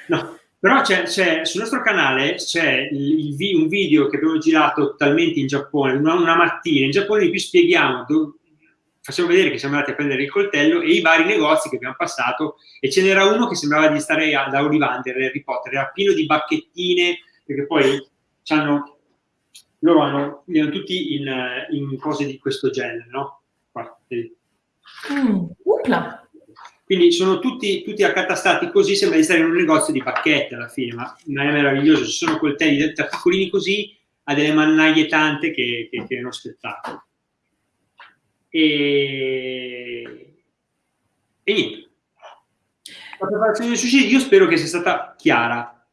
No, però c'è, c'è, sul nostro canale c'è un video che abbiamo girato totalmente in Giappone, una, una mattina, in Giappone cui spieghiamo, do, facciamo vedere che siamo andati a prendere il coltello e i vari negozi che abbiamo passato e ce n'era uno che sembrava di stare da Ollivander, Harry Potter, era pieno di bacchettine, perché poi hanno, loro hanno, li tutti in, in, cose di questo genere, no? Guarda, mm. Quindi sono tutti, tutti accatastati così, sembra di stare in un negozio di pacchetti alla fine, ma, ma è meraviglioso. Ci sono coltelli da piccolini così a delle mannaie tante che, che, che è uno spettacolo. E, e niente. La preparazione del sushi io spero che sia stata chiara.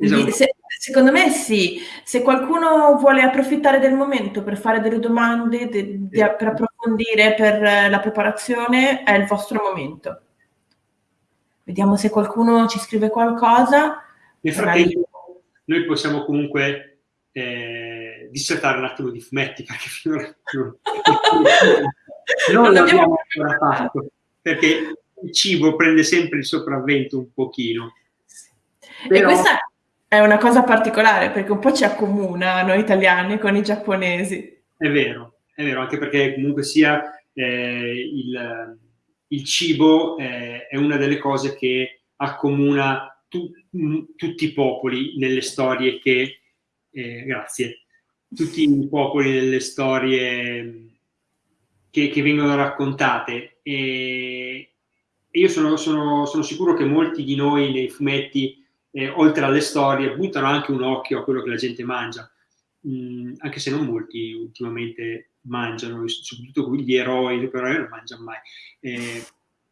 Esatto. Se, secondo me sì. Se qualcuno vuole approfittare del momento per fare delle domande, de, de, per approfondire per la preparazione, è il vostro momento. Vediamo se qualcuno ci scrive qualcosa. Nel frattempo, noi possiamo comunque eh, dissertare un attimo di fumetti perché finora non, non l'abbiamo ancora fatto perché il cibo prende sempre il sopravvento un pochino. Però... E questa è una cosa particolare perché un po' ci accomuna noi italiani con i giapponesi. È vero, è vero, anche perché comunque sia eh, il, il, cibo eh, è una delle cose che accomuna tu, tutti i popoli nelle storie che, eh, grazie, tutti i popoli nelle storie che, che vengono raccontate. E io sono, sono, sono sicuro che molti di noi nei fumetti eh, oltre alle storie, buttano anche un occhio a quello che la gente mangia, mm, anche se non molti ultimamente mangiano, soprattutto gli eroi, gli eroi non mangiano mai. Eh,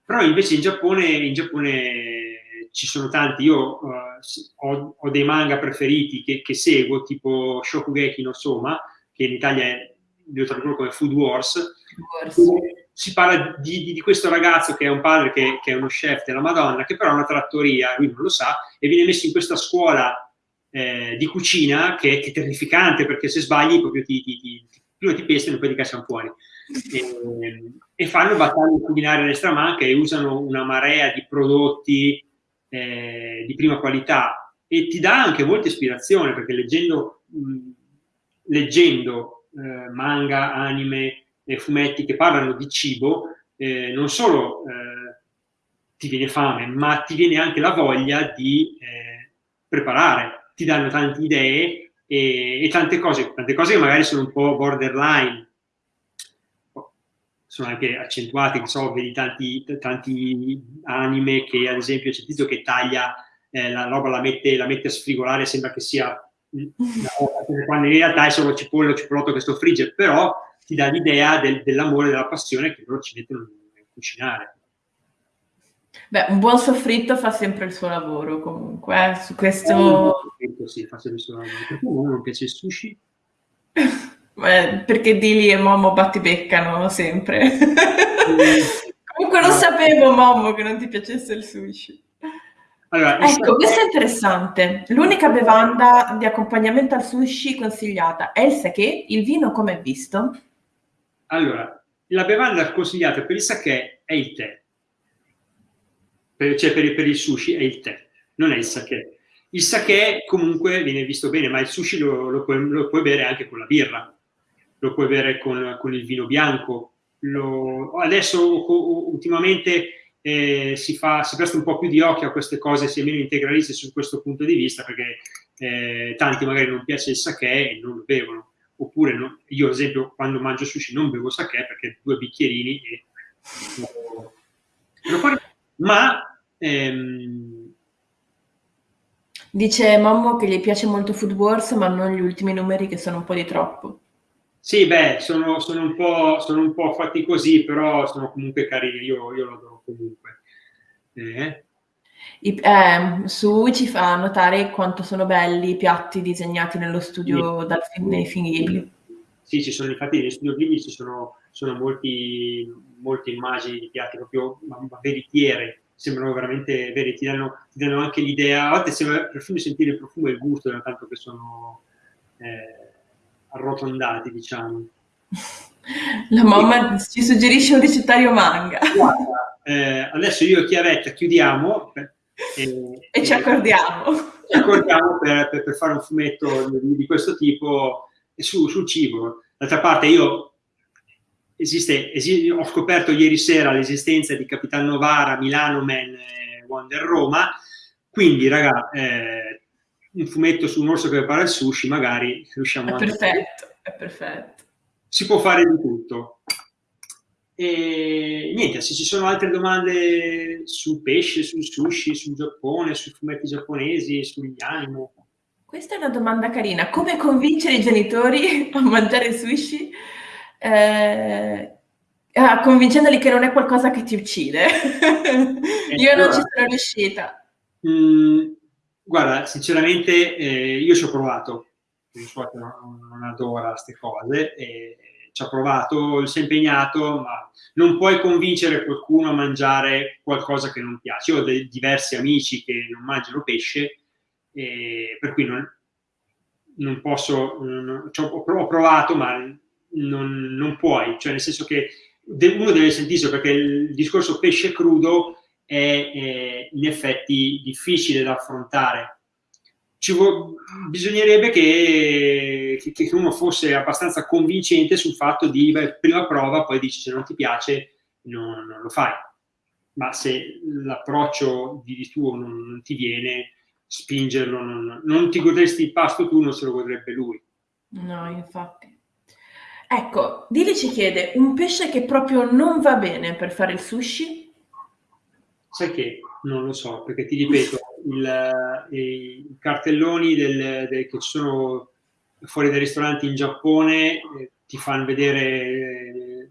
però invece in Giappone, in Giappone ci sono tanti, io uh, ho, ho, dei manga preferiti che, che, seguo, tipo Shokugeki no Soma, che in Italia è, lo tradurrò come Food Wars, Wars si parla di, di, di, questo ragazzo che è un padre che, che, è uno chef della Madonna, che però ha una trattoria, lui non lo sa, e viene messo in questa scuola eh, di cucina che, che, è terrificante perché se sbagli proprio ti, ti, ti, prima ti pestano e poi ti cacciano fuori. e, e fanno battaglie culinarie all'estramanca e usano una marea di prodotti eh, di prima qualità e ti dà anche molta ispirazione perché leggendo, mh, leggendo eh, manga, anime e fumetti che parlano di cibo eh, non solo eh, ti viene fame ma ti viene anche la voglia di eh, preparare. Ti danno tante idee e, e tante cose, tante cose che magari sono un po' borderline sono anche accentuati, che so, vedi tanti, tanti anime che ad esempio c'è tizio che taglia eh, la roba, la mette, la mette a sfrigolare, sembra che sia quando in realtà è solo cipolla o cipollotto che sto frigge, però ti dà l'idea del, dell'amore della passione che loro ci mettono a cucinare. Beh, un buon soffritto fa sempre il suo lavoro comunque, eh? su questo... Eh, sì, fa sempre il suo lavoro. Perché a me non piace il sushi? Eh, perché Dili e Momo battibeccano sempre. Comunque lo sapevo, Momo, che non ti piacesse il sushi. Allora, ecco, questo è interessante. L'unica bevanda di accompagnamento al sushi consigliata è il sake. Il vino come è visto? Allora, la bevanda consigliata per il sake è il tè. Per, cioè per, per il sushi è il tè, non è il sake. Il sake comunque viene visto bene, ma il sushi lo, lo, puoi, lo puoi bere anche con la birra lo puoi bere con, con il vino bianco. Lo, adesso ultimamente eh, si, fa, si presta un po' più di occhio a queste cose, si è meno integralisti su questo punto di vista, perché eh, tanti magari non piace il sake e non lo bevono. Oppure no, io, ad esempio, quando mangio sushi non bevo sake perché due bicchierini e... Ma... Ehm, Dice Mammo che gli piace molto Food Wars, ma non gli ultimi numeri che sono un po' di troppo. Sì, beh, sono, sono, un sono, un po', fatti così, però sono comunque carini, io, io lo adoro comunque. Eh. I, eh, su ci fa notare quanto sono belli i piatti disegnati nello studio sì. dal, nei film Ghibli. Sì, ci sono infatti nello studio Ghibli ci sono, sono molti, molte immagini di piatti proprio ma, ma veritiere, sembrano veramente veri, ti danno, ti danno anche l'idea, a volte sembra perfino sentire il profumo e il gusto, tanto che sono... Eh, arrotondati, diciamo. La mamma e, ci suggerisce un ricettario manga. Guarda, eh, adesso io e Chiavetta chiudiamo e, e, ci accordiamo. Ci accordiamo per, per, per, fare un fumetto di, di questo tipo su, sul cibo. D'altra parte io esiste, esiste, ho scoperto ieri sera l'esistenza di Capitan Novara, Milano Man, eh, Wonder Roma, quindi raga, eh, un fumetto su un orso che prepara il sushi, magari riusciamo a... Perfetto, è perfetto. Si può fare di tutto. E niente, se ci sono altre domande sul pesce, sul sushi, sul Giappone, sui fumetti giapponesi, sugli anime. Questa è una domanda carina. Come convincere i genitori a mangiare sushi? Eh, ah, convincendoli che non è qualcosa che ti uccide. Io non ci sono riuscita. Mm, Guarda, sinceramente eh, io ci ho provato, non, non adora queste cose, e ci ha provato, si è impegnato, ma non puoi convincere qualcuno a mangiare qualcosa che non piace. Io ho dei, diversi amici che non mangiano pesce, e per cui non, non posso, non, cioè, ho provato, ma non, non, puoi, cioè nel senso che uno deve sentirsi perché il discorso pesce crudo è eh, in effetti difficile da affrontare. Bisognerebbe che, che, che, uno fosse abbastanza convincente sul fatto di, beh, prima prova, poi dici se non ti piace non, non lo fai. Ma se l'approccio di tuo non, non, ti viene, spingerlo, non, non ti godresti il pasto tu, non se lo godrebbe lui. No, infatti. Ecco, Dili ci chiede, un pesce che proprio non va bene per fare il sushi? Sai che? Non lo so, perché ti ripeto, il, eh, i cartelloni del, del, che ci sono fuori dai ristoranti in Giappone eh, ti fanno vedere eh,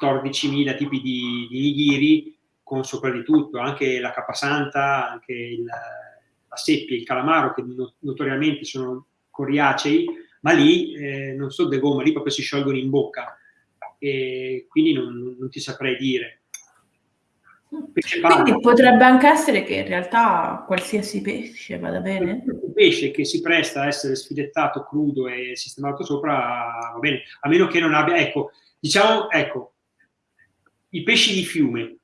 14.000 tipi di, di nigiri con sopra di tutto, anche la capasanta, anche il, la seppia, il calamaro, che notoriamente sono coriacei, ma lì eh, non so de gomma, lì proprio si sciolgono in bocca, e quindi non, non ti saprei dire quindi potrebbe anche essere che in realtà qualsiasi pesce vada bene? Un pesce che si presta a essere sfilettato crudo e sistemato sopra va bene, a meno che non abbia, ecco, diciamo, ecco, i pesci di fiume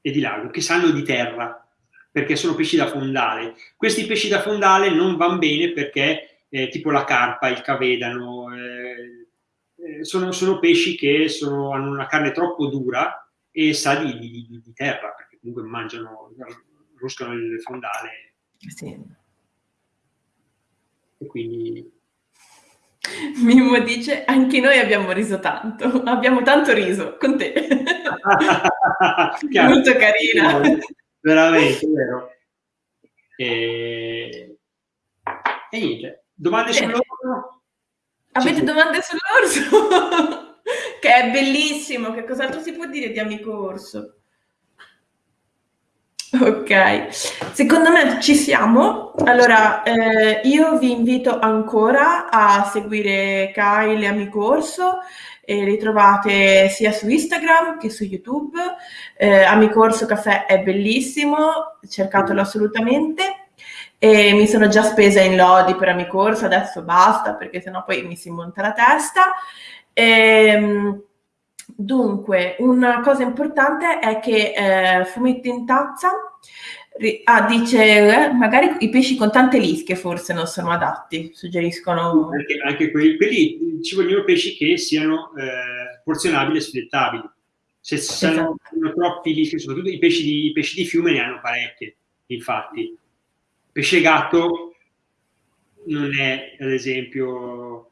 e di lago che sanno di terra, perché sono pesci da fondale. Questi pesci da fondale non vanno bene perché, eh, tipo la carpa, il cavedano, eh, eh, sono, sono, pesci che sono, hanno una carne troppo dura e sa di, di, di, terra, perché comunque mangiano, ruscano il fondale. Sì. E quindi Mimmo dice, anche noi abbiamo riso tanto, abbiamo tanto riso con te. Molto carina. Veramente, vero. E, e niente, domande sull'orso? Avete domande sull'orso? È bellissimo, che cos'altro si può dire di amico orso? Ok, secondo me ci siamo. Allora, eh, io vi invito ancora a seguire Kyle e Amico Orso. E li trovate sia su Instagram che su YouTube. Eh, Amico Orso Caffè è bellissimo, cercatelo assolutamente. E mi sono già spesa in lodi per Amico Orso, adesso basta perché sennò poi mi si monta la testa. Ehm, Dunque, una cosa importante è che eh, fumetti in tazza, ah, dice, eh, magari i pesci con tante lische forse non sono adatti, suggeriscono... Anche, anche quelli, quelli, ci vogliono pesci che siano eh, porzionabili e sfilettabili. Se esatto. sono troppi lischi, soprattutto i pesci, di, i pesci di fiume ne hanno parecchie, infatti. Pesce gatto non è, ad esempio...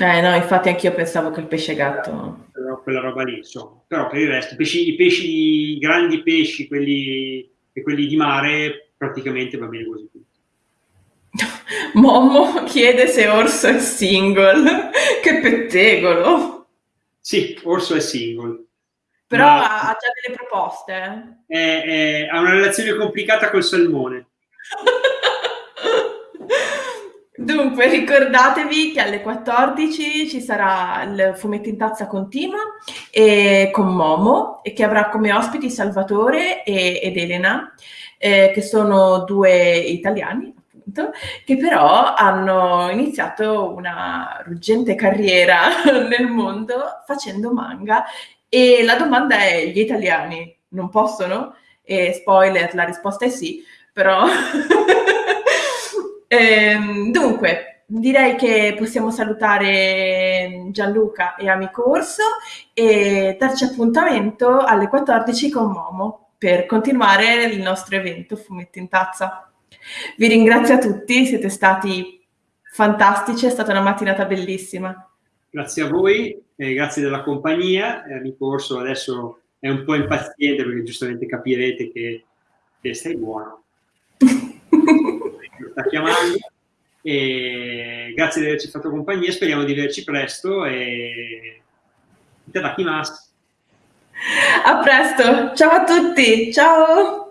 Eh no, infatti anch'io pensavo che il pesce gatto però quella roba lì, insomma. Però per il resto, i pesci, i pesci, i grandi pesci, quelli, e quelli di mare, praticamente va bene così tutto. Momo chiede se Orso è single. che pettegolo! Sì, Orso è single. Però ha, ha già delle proposte. È, è, ha una relazione complicata col salmone. Dunque, ricordatevi che alle 14 ci sarà il fumetto in tazza continua e con Momo e che avrà come ospiti Salvatore e, ed Elena, eh, che sono due italiani, appunto, che però hanno iniziato una ruggente carriera nel mondo facendo manga. E la domanda è: gli italiani non possono? E spoiler, la risposta è sì, però Ehm, dunque, direi che possiamo salutare Gianluca e Amico Orso e darci appuntamento alle 14 con Momo per continuare il nostro evento Fumetti in Tazza. Vi ringrazio a tutti, siete stati fantastici, è stata una mattinata bellissima. Grazie a voi, eh, grazie della compagnia. Eh, amico Orso adesso è un po' impaziente perché giustamente capirete che, che stai buono. sta chiamando. E grazie di averci fatto compagnia, speriamo di vederci presto e A presto, ciao a tutti, ciao!